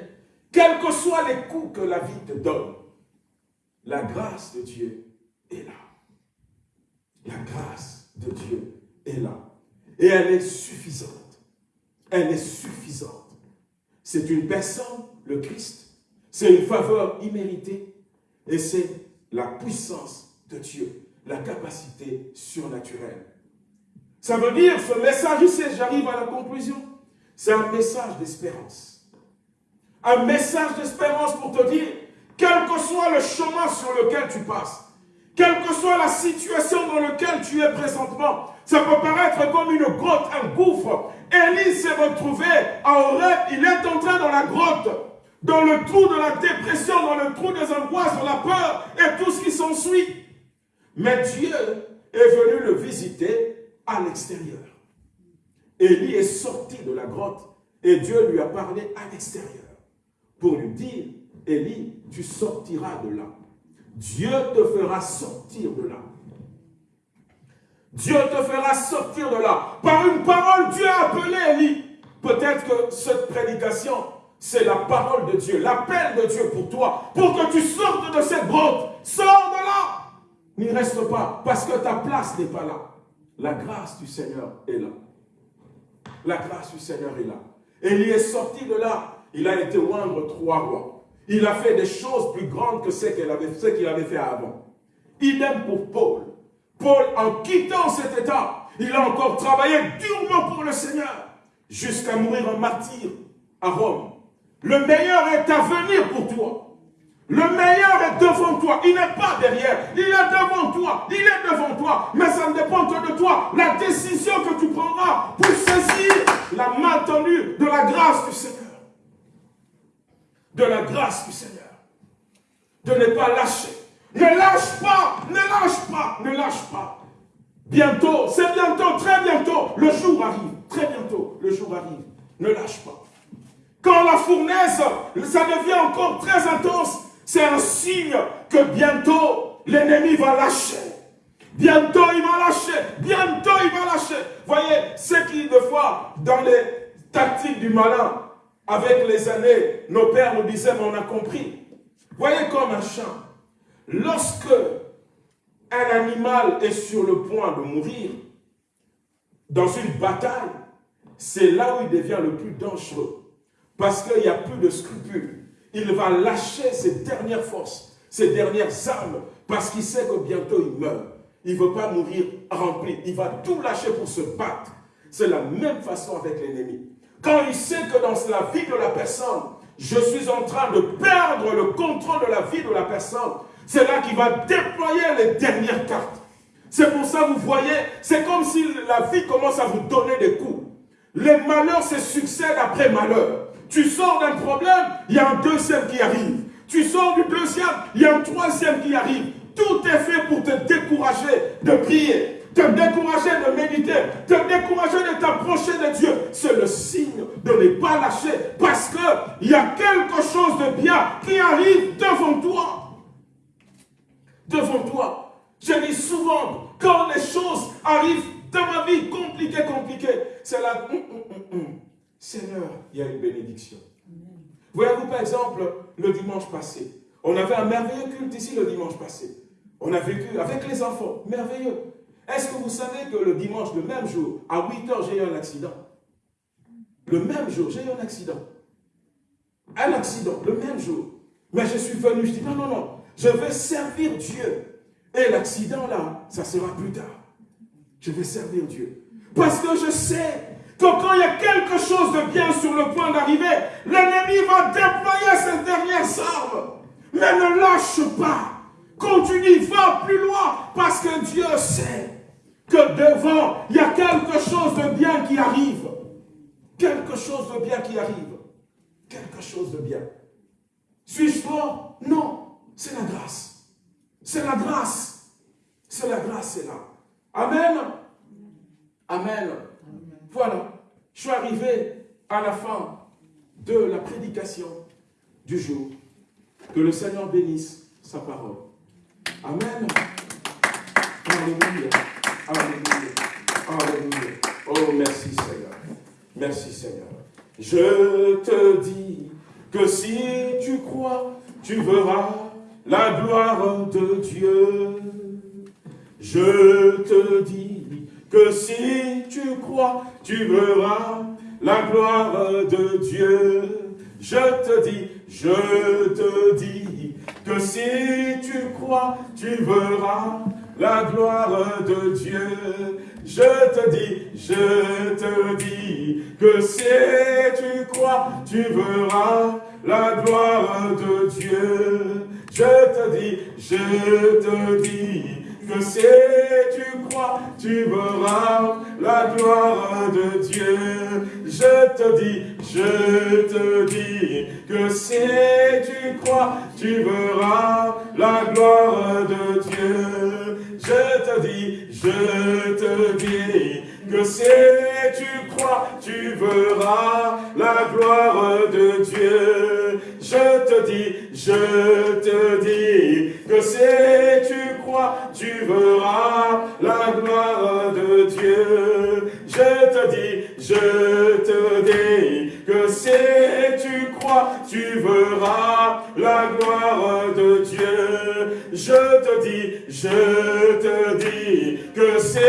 quels que soient les coups que la vie te donne, la grâce de Dieu est là. La grâce de Dieu est là. Et elle est suffisante. Elle est suffisante. C'est une personne, le Christ. C'est une faveur imméritée et c'est la puissance de Dieu, la capacité surnaturelle. Ça veut dire, ce message j'arrive à la conclusion, c'est un message d'espérance. Un message d'espérance pour te dire, quel que soit le chemin sur lequel tu passes, quelle que soit la situation dans laquelle tu es présentement, ça peut paraître comme une grotte, un gouffre. Élie s'est retrouvé à Horeb, il est entré dans la grotte dans le trou de la dépression, dans le trou des angoisses, dans la peur et tout ce qui s'ensuit. Mais Dieu est venu le visiter à l'extérieur. Élie est sorti de la grotte et Dieu lui a parlé à l'extérieur pour lui dire, Élie, tu sortiras de là. Dieu te fera sortir de là. Dieu te fera sortir de là. Par une parole, Dieu a appelé Élie. Peut-être que cette prédication c'est la parole de Dieu, l'appel de Dieu pour toi, pour que tu sortes de cette grotte. Sors de là. N'y reste pas, parce que ta place n'est pas là. La grâce du Seigneur est là. La grâce du Seigneur est là. Et il est sorti de là. Il a été oindre trois rois. Il a fait des choses plus grandes que ce qu'il avait, avait fait avant. Idem pour Paul. Paul, en quittant cet état, il a encore travaillé durement pour le Seigneur, jusqu'à mourir en martyr à Rome. Le meilleur est à venir pour toi. Le meilleur est devant toi. Il n'est pas derrière. Il est devant toi. Il est devant toi. Mais ça ne dépend que de toi. La décision que tu prendras pour saisir la main tendue de la grâce du Seigneur. De la grâce du Seigneur. De ne pas lâcher. Ne lâche pas, ne lâche pas, ne lâche pas. Bientôt, c'est bientôt, très bientôt, le jour arrive. Très bientôt, le jour arrive. Ne lâche pas. Quand la fournaise, ça devient encore très intense, c'est un signe que bientôt l'ennemi va lâcher. Bientôt il va lâcher. Bientôt il va lâcher. Voyez, ce qui, de fois, dans les tactiques du malin, avec les années, nos pères nous disaient, mais on a compris. Voyez comme un chien. Lorsque un animal est sur le point de mourir, dans une bataille, c'est là où il devient le plus dangereux. Parce qu'il n'y a plus de scrupules. Il va lâcher ses dernières forces, ses dernières armes, parce qu'il sait que bientôt il meurt. Il ne veut pas mourir rempli. Il va tout lâcher pour se battre. C'est la même façon avec l'ennemi. Quand il sait que dans la vie de la personne, je suis en train de perdre le contrôle de la vie de la personne, c'est là qu'il va déployer les dernières cartes. C'est pour ça, vous voyez, c'est comme si la vie commence à vous donner des coups. Les malheurs se succèdent après malheur. Tu sors d'un problème, il y a un deuxième qui arrive. Tu sors du deuxième, il y a un troisième qui arrive. Tout est fait pour te décourager de prier, te décourager de méditer, te décourager de t'approcher de Dieu. C'est le signe de ne pas lâcher parce qu'il y a quelque chose de bien qui arrive devant toi devant toi. Je dis souvent, quand les choses arrivent dans ma vie compliquées, compliquées, c'est là, hum, hum, hum, Seigneur, il y a une bénédiction. Voyez-vous par exemple, le dimanche passé, on avait un merveilleux culte ici le dimanche passé. On a vécu avec les enfants, merveilleux. Est-ce que vous savez que le dimanche, le même jour, à 8 heures, j'ai eu un accident? Le même jour, j'ai eu un accident. Un accident, le même jour. Mais je suis venu, je dis non, non, non, je vais servir Dieu. Et l'accident là, ça sera plus tard. Je vais servir Dieu. Parce que je sais que quand il y a quelque chose de bien sur le point d'arriver, l'ennemi va déployer ses dernières armes. Mais ne lâche pas. Continue, va plus loin. Parce que Dieu sait que devant, il y a quelque chose de bien qui arrive. Quelque chose de bien qui arrive. Quelque chose de bien. Suis-je fort? Non. C'est la grâce. C'est la grâce. C'est la grâce, c'est là. Amen. Amen. Voilà. Je suis arrivé à la fin de la prédication du jour. Que le Seigneur bénisse sa parole. Amen. Alléluia. Alléluia. Alléluia. Oh, merci Seigneur. Merci Seigneur. Je te dis que si tu crois, tu verras la gloire de Dieu. Je te dis que si tu crois, tu verras la gloire de Dieu. Je te dis, je te dis que si tu crois, tu verras la gloire de Dieu. Je te dis, je te dis que si tu crois, tu verras la gloire de Dieu. Je te dis, je te dis, que si tu crois, tu verras la gloire de Dieu. Je te dis, je te dis, que si tu crois, tu verras la gloire de Dieu. Je te dis, je te dis, que si tu crois, tu verras la gloire de Dieu. Je te dis, je te dis, que si tu crois, tu verras la gloire de Dieu. Je te dis, je te dis, que si tu crois, tu verras la gloire de Dieu. Je te dis, je te dis, que si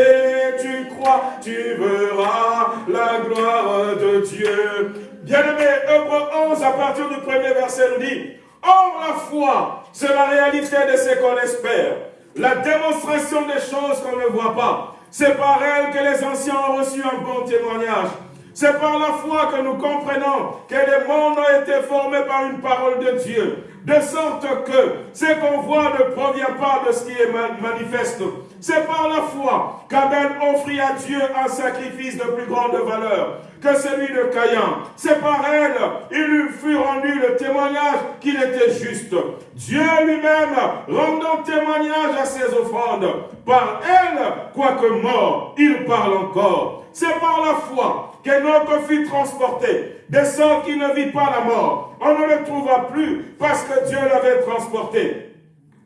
tu crois, tu verras la gloire de Dieu. Bien-aimé, Hébreu 11, à partir du premier verset, nous dit, Or la foi, c'est la réalité de ce qu'on espère, la démonstration des choses qu'on ne voit pas. C'est par elle que les anciens ont reçu un bon témoignage. C'est par la foi que nous comprenons que les mondes ont été formés par une parole de Dieu de sorte que ce qu'on voit ne provient pas de ce qui est manifeste. C'est par la foi qu'Abel offrit à Dieu un sacrifice de plus grande valeur que celui de Caïn. C'est par elle, il lui fut rendu le témoignage qu'il était juste. Dieu lui-même rendant témoignage à ses offrandes. Par elle, quoique mort, il parle encore. C'est par la foi qu'Enoch fut transporté, de sorte qu'il ne vit pas la mort. On ne le trouva plus parce que Dieu l'avait transporté.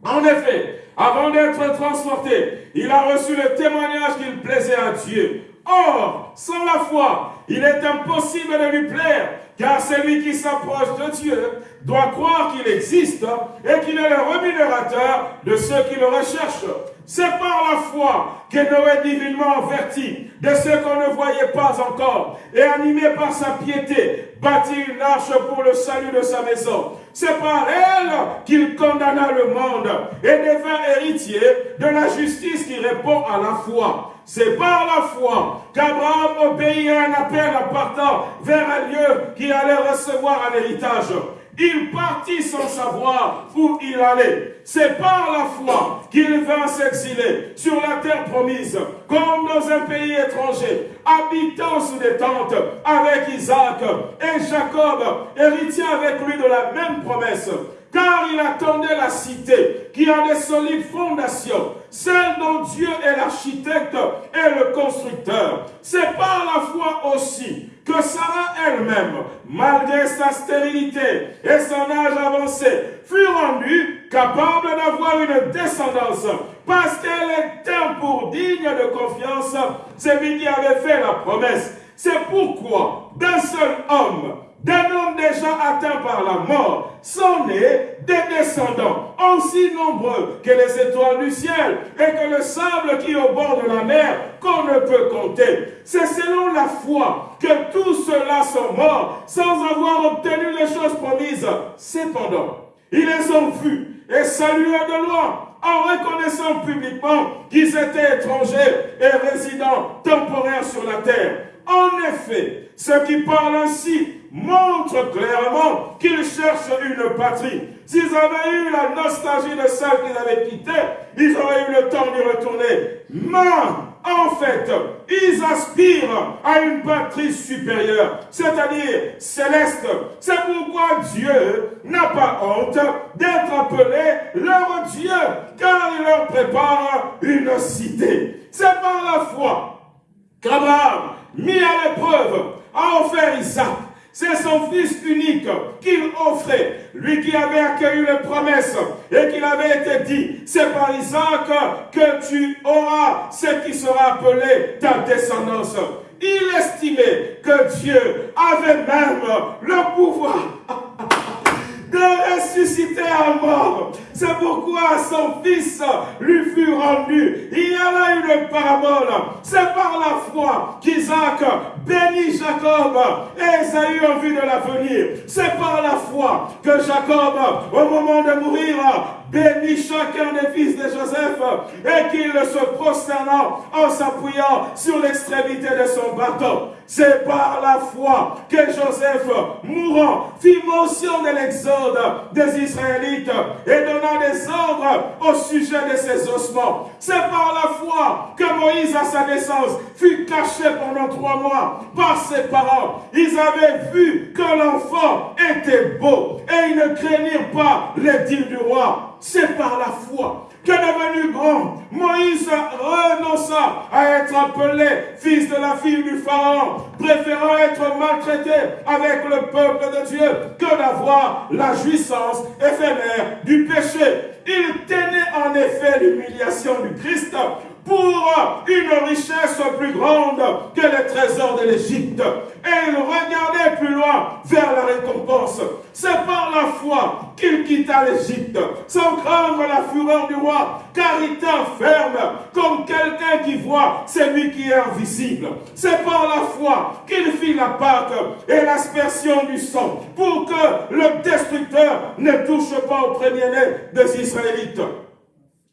En effet, avant d'être transporté, il a reçu le témoignage qu'il plaisait à Dieu. Or, sans la foi, il est impossible de lui plaire, car celui qui s'approche de Dieu doit croire qu'il existe et qu'il est le rémunérateur de ceux qui le recherchent. C'est par la foi que Noé, divinement averti de ce qu'on ne voyait pas encore, et animé par sa piété, bâtit une arche pour le salut de sa maison. C'est par elle qu'il condamna le monde et devint héritier de la justice qui répond à la foi. C'est par la foi qu'Abraham obéit à un appel appartant vers un lieu qui allait recevoir un héritage. Il partit sans savoir où il allait. C'est par la foi qu'il vint s'exiler sur la terre promise, comme dans un pays étranger, habitant sous des tentes avec Isaac et Jacob, héritier avec lui de la même promesse car il attendait la cité qui a des solides fondations, celle dont Dieu est l'architecte et le constructeur. C'est par la foi aussi que Sarah elle-même, malgré sa stérilité et son âge avancé, fut rendue capable d'avoir une descendance parce qu'elle était pour digne de confiance celui qui avait fait la promesse. C'est pourquoi d'un seul homme, d'un homme déjà atteint par la mort, sont nés des descendants aussi nombreux que les étoiles du ciel et que le sable qui est au bord de la mer qu'on ne peut compter. C'est selon la foi que tous ceux-là sont morts sans avoir obtenu les choses promises. Cependant, ils les ont vus et salués de loin en reconnaissant publiquement qu'ils étaient étrangers et résidents temporaires sur la terre. En effet, ceux qui parlent ainsi montrent clairement qu'ils cherchent une patrie. S'ils avaient eu la nostalgie de celle qu'ils avaient quittée, ils auraient eu le temps d'y retourner. Mais, en fait, ils aspirent à une patrie supérieure, c'est-à-dire céleste. C'est pourquoi Dieu n'a pas honte d'être appelé leur Dieu, car il leur prépare une cité. C'est par la foi qu'Abraham, mis à l'épreuve, a offert Isaac. C'est son fils unique qu'il offrait, lui qui avait accueilli les promesses et qu'il avait été dit, c'est par Isaac que tu auras ce qui sera appelé ta descendance. Il estimait que Dieu avait même le pouvoir de ressusciter à mort. C'est pourquoi son fils lui fut rendu. Il y a là une parabole. C'est par la foi qu'Isaac bénit Jacob et Esaü en vue de l'avenir. C'est par la foi que Jacob, au moment de mourir, bénit chacun des fils de Joseph et qu'il se prosternant en s'appuyant sur l'extrémité de son bâton. C'est par la foi que Joseph, mourant, fit mention de l'exode des Israélites et donna des ordres au sujet de ses ossements. C'est par la foi que Moïse, à sa naissance, fut caché pendant trois mois par ses parents. Ils avaient vu que l'enfant était beau et ils ne craignirent pas les dires du roi. C'est par la foi que devenu grand, Moïse renonça à être appelé fils de la fille du Pharaon, préférant être maltraité avec le peuple de Dieu que d'avoir la jouissance éphémère du péché. Il tenait en effet l'humiliation du Christ pour une richesse plus grande que les trésors de l'Égypte. Et il regardait plus loin vers la récompense. C'est par la foi qu'il quitta l'Égypte, sans craindre la fureur du roi, car il était ferme comme quelqu'un qui voit celui qui est invisible. C'est par la foi qu'il fit la Pâque et l'aspersion du sang, pour que le destructeur ne touche pas au premier-né des Israélites.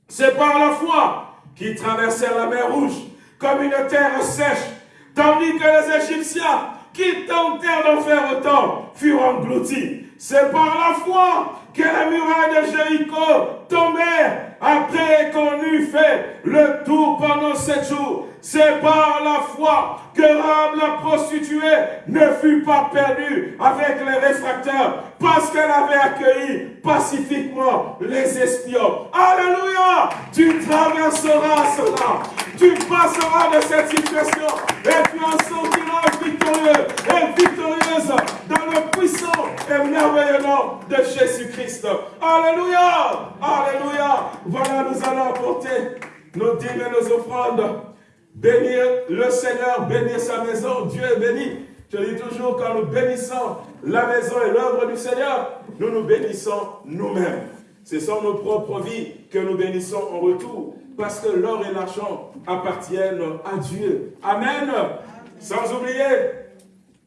C'est par la foi qui traversèrent la mer Rouge comme une terre sèche, tandis que les Égyptiens qui tentèrent d'en faire autant furent engloutis. C'est par la foi que la muraille de Jéricho tombait après qu'on eut fait le tour pendant sept jours. C'est par la foi que Rab la prostituée ne fut pas perdue avec les réfractaires parce qu'elle avait accueilli pacifiquement les espions. Alléluia! Tu traverseras cela. Tu passeras de cette situation et tu en sortiras victorieux et victorieuse dans le puissant et merveilleux nom de Jésus-Christ. Alléluia! Alléluia! Voilà, nous allons apporter nos dîmes et nos offrandes Bénir le Seigneur, bénir sa maison, Dieu est béni. Je dis toujours, quand nous bénissons la maison et l'œuvre du Seigneur, nous nous bénissons nous-mêmes. Ce sont nos propres vies que nous bénissons en retour, parce que l'or et l'argent appartiennent à Dieu. Amen. Sans oublier,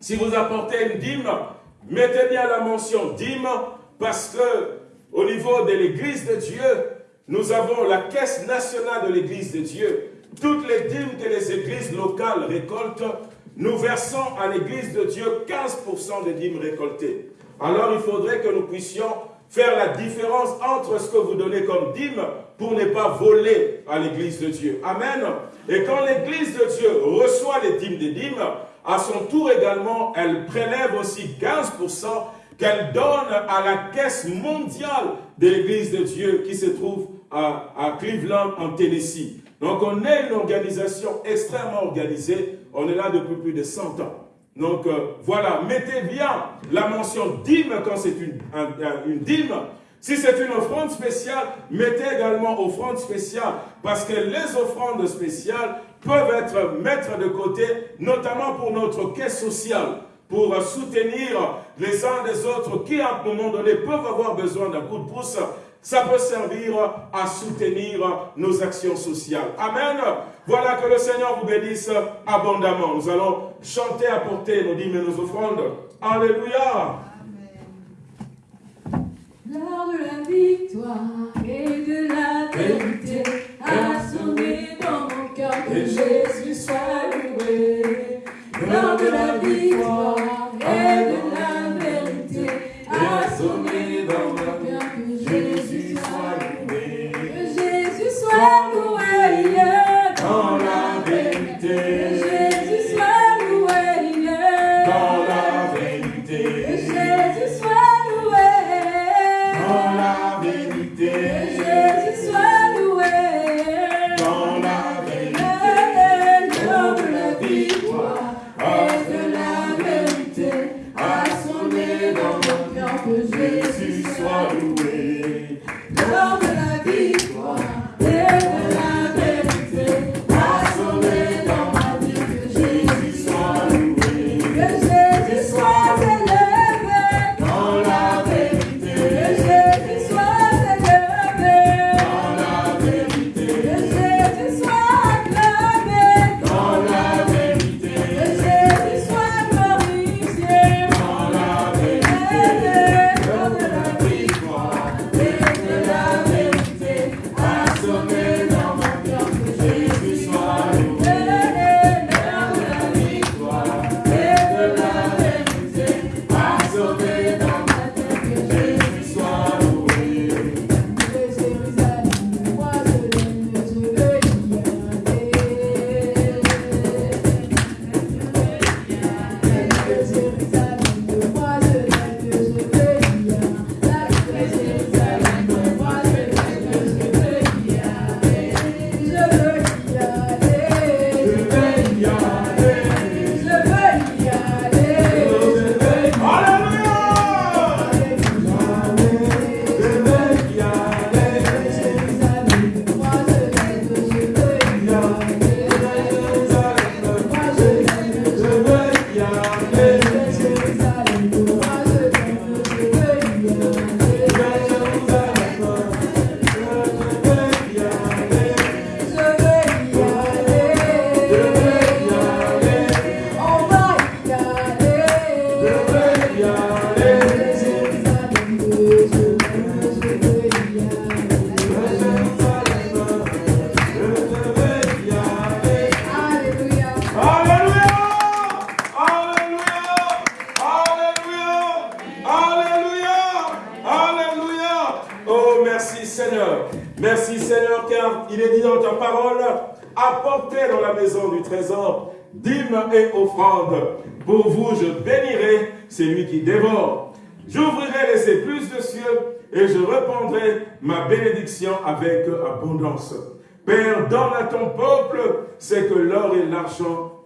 si vous apportez une dîme, mettez bien la mention dîme, parce que au niveau de l'Église de Dieu, nous avons la caisse nationale de l'Église de Dieu toutes les dîmes que les églises locales récoltent, nous versons à l'église de Dieu 15% des dîmes récoltées. Alors il faudrait que nous puissions faire la différence entre ce que vous donnez comme dîme pour ne pas voler à l'église de Dieu. Amen. Et quand l'église de Dieu reçoit les dîmes des dîmes, à son tour également, elle prélève aussi 15% qu'elle donne à la caisse mondiale de l'église de Dieu qui se trouve à, à Cleveland en Tennessee. Donc on est une organisation extrêmement organisée. On est là depuis plus de 100 ans. Donc euh, voilà, mettez bien la mention dîme quand c'est une, dîme. Si c'est une offrande spéciale, mettez également offrande spéciale. Parce que les offrandes spéciales peuvent être mettre de côté, notamment pour notre caisse sociale, pour soutenir les uns des autres qui, à un moment donné, peuvent avoir besoin d'un coup de pouce ça peut servir à soutenir nos actions sociales. Amen. Voilà que le Seigneur vous bénisse abondamment. Nous allons chanter, apporter nos dîmes et nos offrandes. Alléluia. L'heure de la victoire et de la vérité a sonné dans mon cœur que Jésus soit loué. L'heure de la victoire et de la vérité a sonné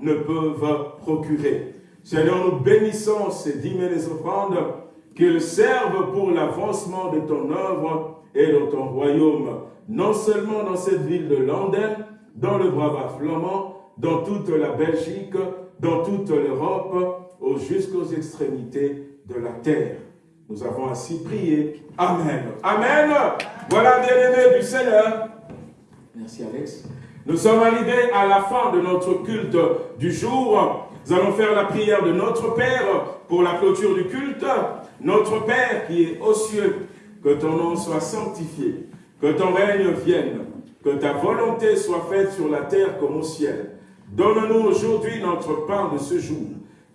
ne peuvent procurer. Seigneur, nous bénissons ces dîmes et les offrandes, qu'ils servent pour l'avancement de ton œuvre et de ton royaume, non seulement dans cette ville de Londres, dans le Brava flamand, dans toute la Belgique, dans toute l'Europe, jusqu'aux extrémités de la terre. Nous avons ainsi prié. Amen. Amen. Voilà, bien-aimés du Seigneur. Merci Alex. Nous sommes arrivés à la fin de notre culte du jour. Nous allons faire la prière de notre Père pour la clôture du culte. Notre Père qui est aux cieux, que ton nom soit sanctifié, que ton règne vienne, que ta volonté soit faite sur la terre comme au ciel. Donne-nous aujourd'hui notre pain de ce jour.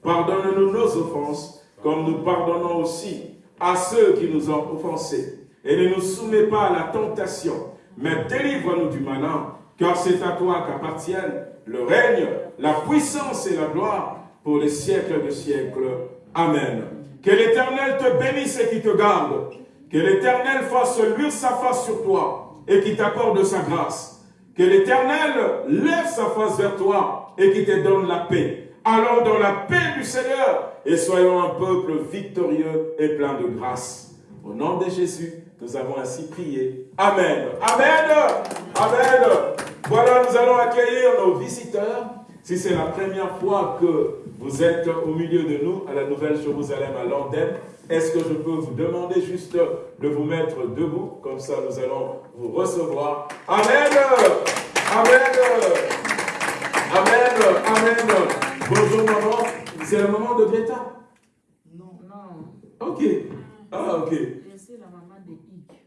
Pardonne-nous nos offenses, comme nous pardonnons aussi à ceux qui nous ont offensés. Et ne nous soumets pas à la tentation, mais délivre-nous du malin, car c'est à toi qu'appartiennent le règne, la puissance et la gloire pour les siècles de siècles. Amen. Que l'Éternel te bénisse et qui te garde. Que l'Éternel fasse luire sa face sur toi et qui t'accorde sa grâce. Que l'Éternel lève sa face vers toi et qui te donne la paix. Allons dans la paix du Seigneur et soyons un peuple victorieux et plein de grâce. Au nom de Jésus, nous avons ainsi prié. Amen. Amen. Amen. Voilà, nous allons accueillir nos visiteurs. Si c'est la première fois que vous êtes au milieu de nous à la Nouvelle Jérusalem à Londres, est-ce que je peux vous demander juste de vous mettre debout? Comme ça, nous allons vous recevoir. Amen. Amen. Amen. Amen. Bonjour maman. C'est le moment de Greta? Non. Non. Ok. Ah, ok. Je suis la maman de Ike.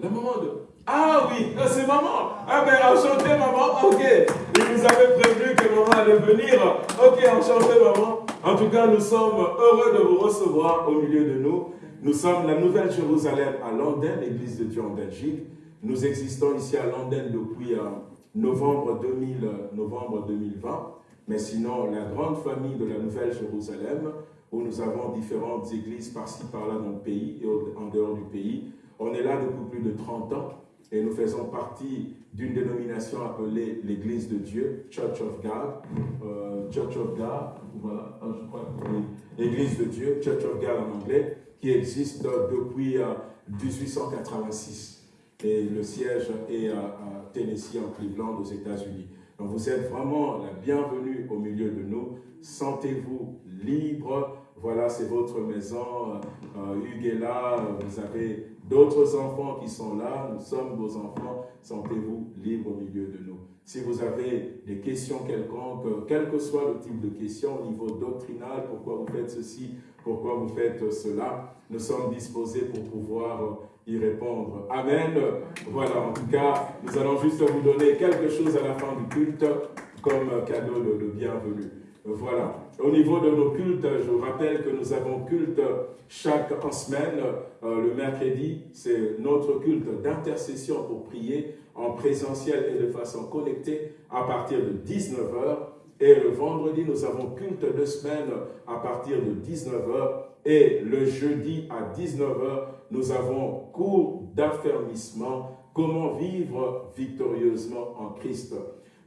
La maman de... Ah oui, c'est maman. Ah ben, enchanté maman. Ok. Il nous avait prévenu que maman allait venir. Ok, enchanté maman. En tout cas, nous sommes heureux de vous recevoir au milieu de nous. Nous sommes la Nouvelle Jérusalem à Londres, l'Église de Dieu en Belgique. Nous existons ici à Londres depuis euh, novembre, 2000, novembre 2020. Mais sinon, la grande famille de la Nouvelle Jérusalem, où nous avons différentes églises par-ci, par-là dans le pays et en dehors du pays, on est là depuis plus de 30 ans et nous faisons partie d'une dénomination appelée l'Église de Dieu, Church of God, euh, Church of God, voilà, ah, je crois, l'Église de Dieu, Church of God en anglais, qui existe depuis 1886. Euh, et le siège est à Tennessee, en Cleveland, aux États-Unis. Donc vous êtes vraiment la bienvenue au milieu de nous. Sentez-vous libre. Voilà, c'est votre maison. Euh, Hugues est là. Vous avez d'autres enfants qui sont là. Nous sommes vos enfants. Sentez-vous libre au milieu de nous. Si vous avez des questions quelconques, quel que soit le type de question au niveau doctrinal, pourquoi vous faites ceci, pourquoi vous faites cela, nous sommes disposés pour pouvoir y répondre. Amen. Voilà, en tout cas, nous allons juste vous donner quelque chose à la fin du culte comme cadeau de, bienvenue. Voilà. Au niveau de nos cultes, je vous rappelle que nous avons culte chaque semaine. Euh, le mercredi, c'est notre culte d'intercession pour prier en présentiel et de façon connectée à partir de 19h. Et le vendredi, nous avons culte de semaine à partir de 19h. Et le jeudi à 19h, nous avons cours d'affermissement, comment vivre victorieusement en Christ.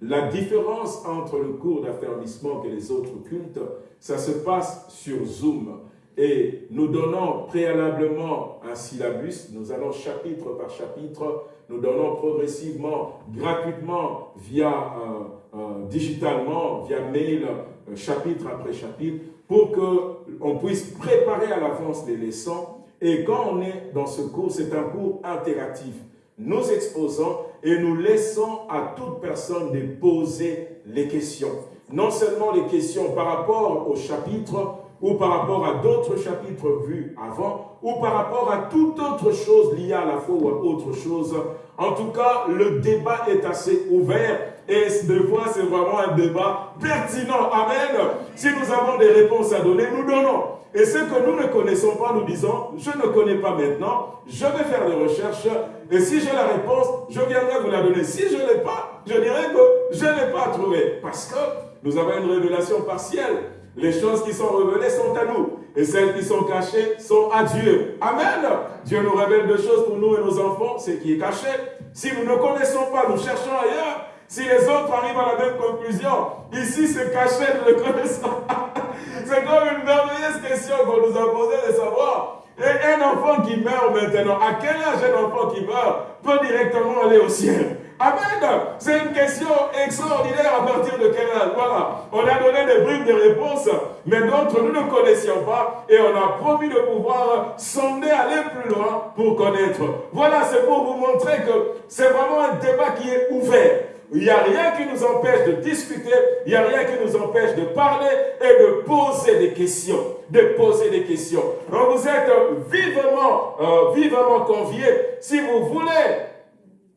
La différence entre le cours d'affermissement et les autres cultes, ça se passe sur Zoom. Et nous donnons préalablement un syllabus, nous allons chapitre par chapitre, nous donnons progressivement, gratuitement, via, euh, euh, digitalement, via mail, euh, chapitre après chapitre, pour qu'on puisse préparer à l'avance les leçons. Et quand on est dans ce cours, c'est un cours interactif. Nous exposons et nous laissons à toute personne de poser les questions. Non seulement les questions par rapport au chapitre ou par rapport à d'autres chapitres vus avant, ou par rapport à toute autre chose liée à la foi ou à autre chose. En tout cas, le débat est assez ouvert et des fois, c'est vraiment un débat pertinent. Amen. Si nous avons des réponses à donner, nous donnons. Et ce que nous ne connaissons pas, nous disons, je ne connais pas maintenant, je vais faire des recherches, et si j'ai la réponse, je viendrai vous la donner. Si je ne l'ai pas, je dirai que je n'ai pas trouvé. Parce que nous avons une révélation partielle. Les choses qui sont révélées sont à nous. Et celles qui sont cachées sont à Dieu. Amen. Dieu nous révèle des choses pour nous et nos enfants, ce qui est caché. Si nous ne connaissons pas, nous cherchons ailleurs. Si les autres arrivent à la même conclusion, ici c'est caché, nous le connaissons. *laughs* c'est comme une merveilleuse question qu'on nous a posée de savoir. Et un enfant qui meurt maintenant, à quel âge un enfant qui meurt peut directement aller au ciel? Amen. C'est une question extraordinaire à partir de quel âge? Voilà. On a donné des bribes de réponses, mais d'autres nous ne connaissions pas et on a promis de pouvoir sonder, aller plus loin pour connaître. Voilà, c'est pour vous montrer que c'est vraiment un débat qui est ouvert. Il n'y a rien qui nous empêche de discuter, il n'y a rien qui nous empêche de parler et de poser des questions. De poser des questions. Donc vous êtes vivement, euh, vivement conviés. Si vous voulez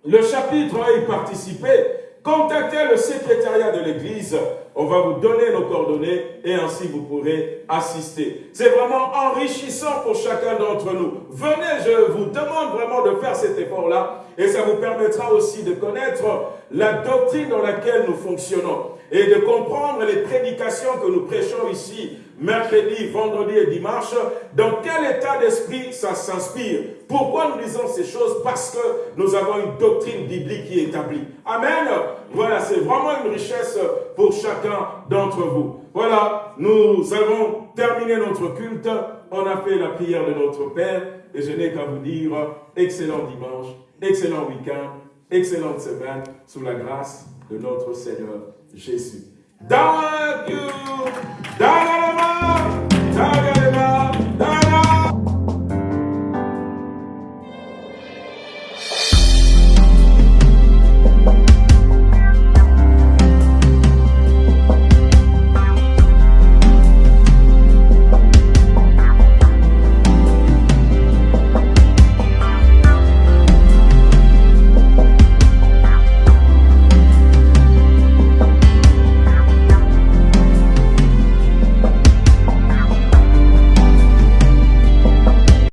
le chapitre y participer, contactez le secrétariat de l'Église. On va vous donner nos coordonnées et ainsi vous pourrez assister. C'est vraiment enrichissant pour chacun d'entre nous. Venez, je vous demande vraiment de faire cet effort-là et ça vous permettra aussi de connaître la doctrine dans laquelle nous fonctionnons et de comprendre les prédications que nous prêchons ici mercredi, vendredi et dimanche, dans quel état d'esprit ça s'inspire. Pourquoi nous disons ces choses Parce que nous avons une doctrine biblique qui est établie. Amen. Voilà, c'est vraiment une richesse pour chacun d'entre vous. Voilà, nous avons terminé notre culte. On a fait la prière de notre Père. Et je n'ai qu'à vous dire, excellent dimanche, excellent week-end, excellente semaine sous la grâce de notre Seigneur Jésus.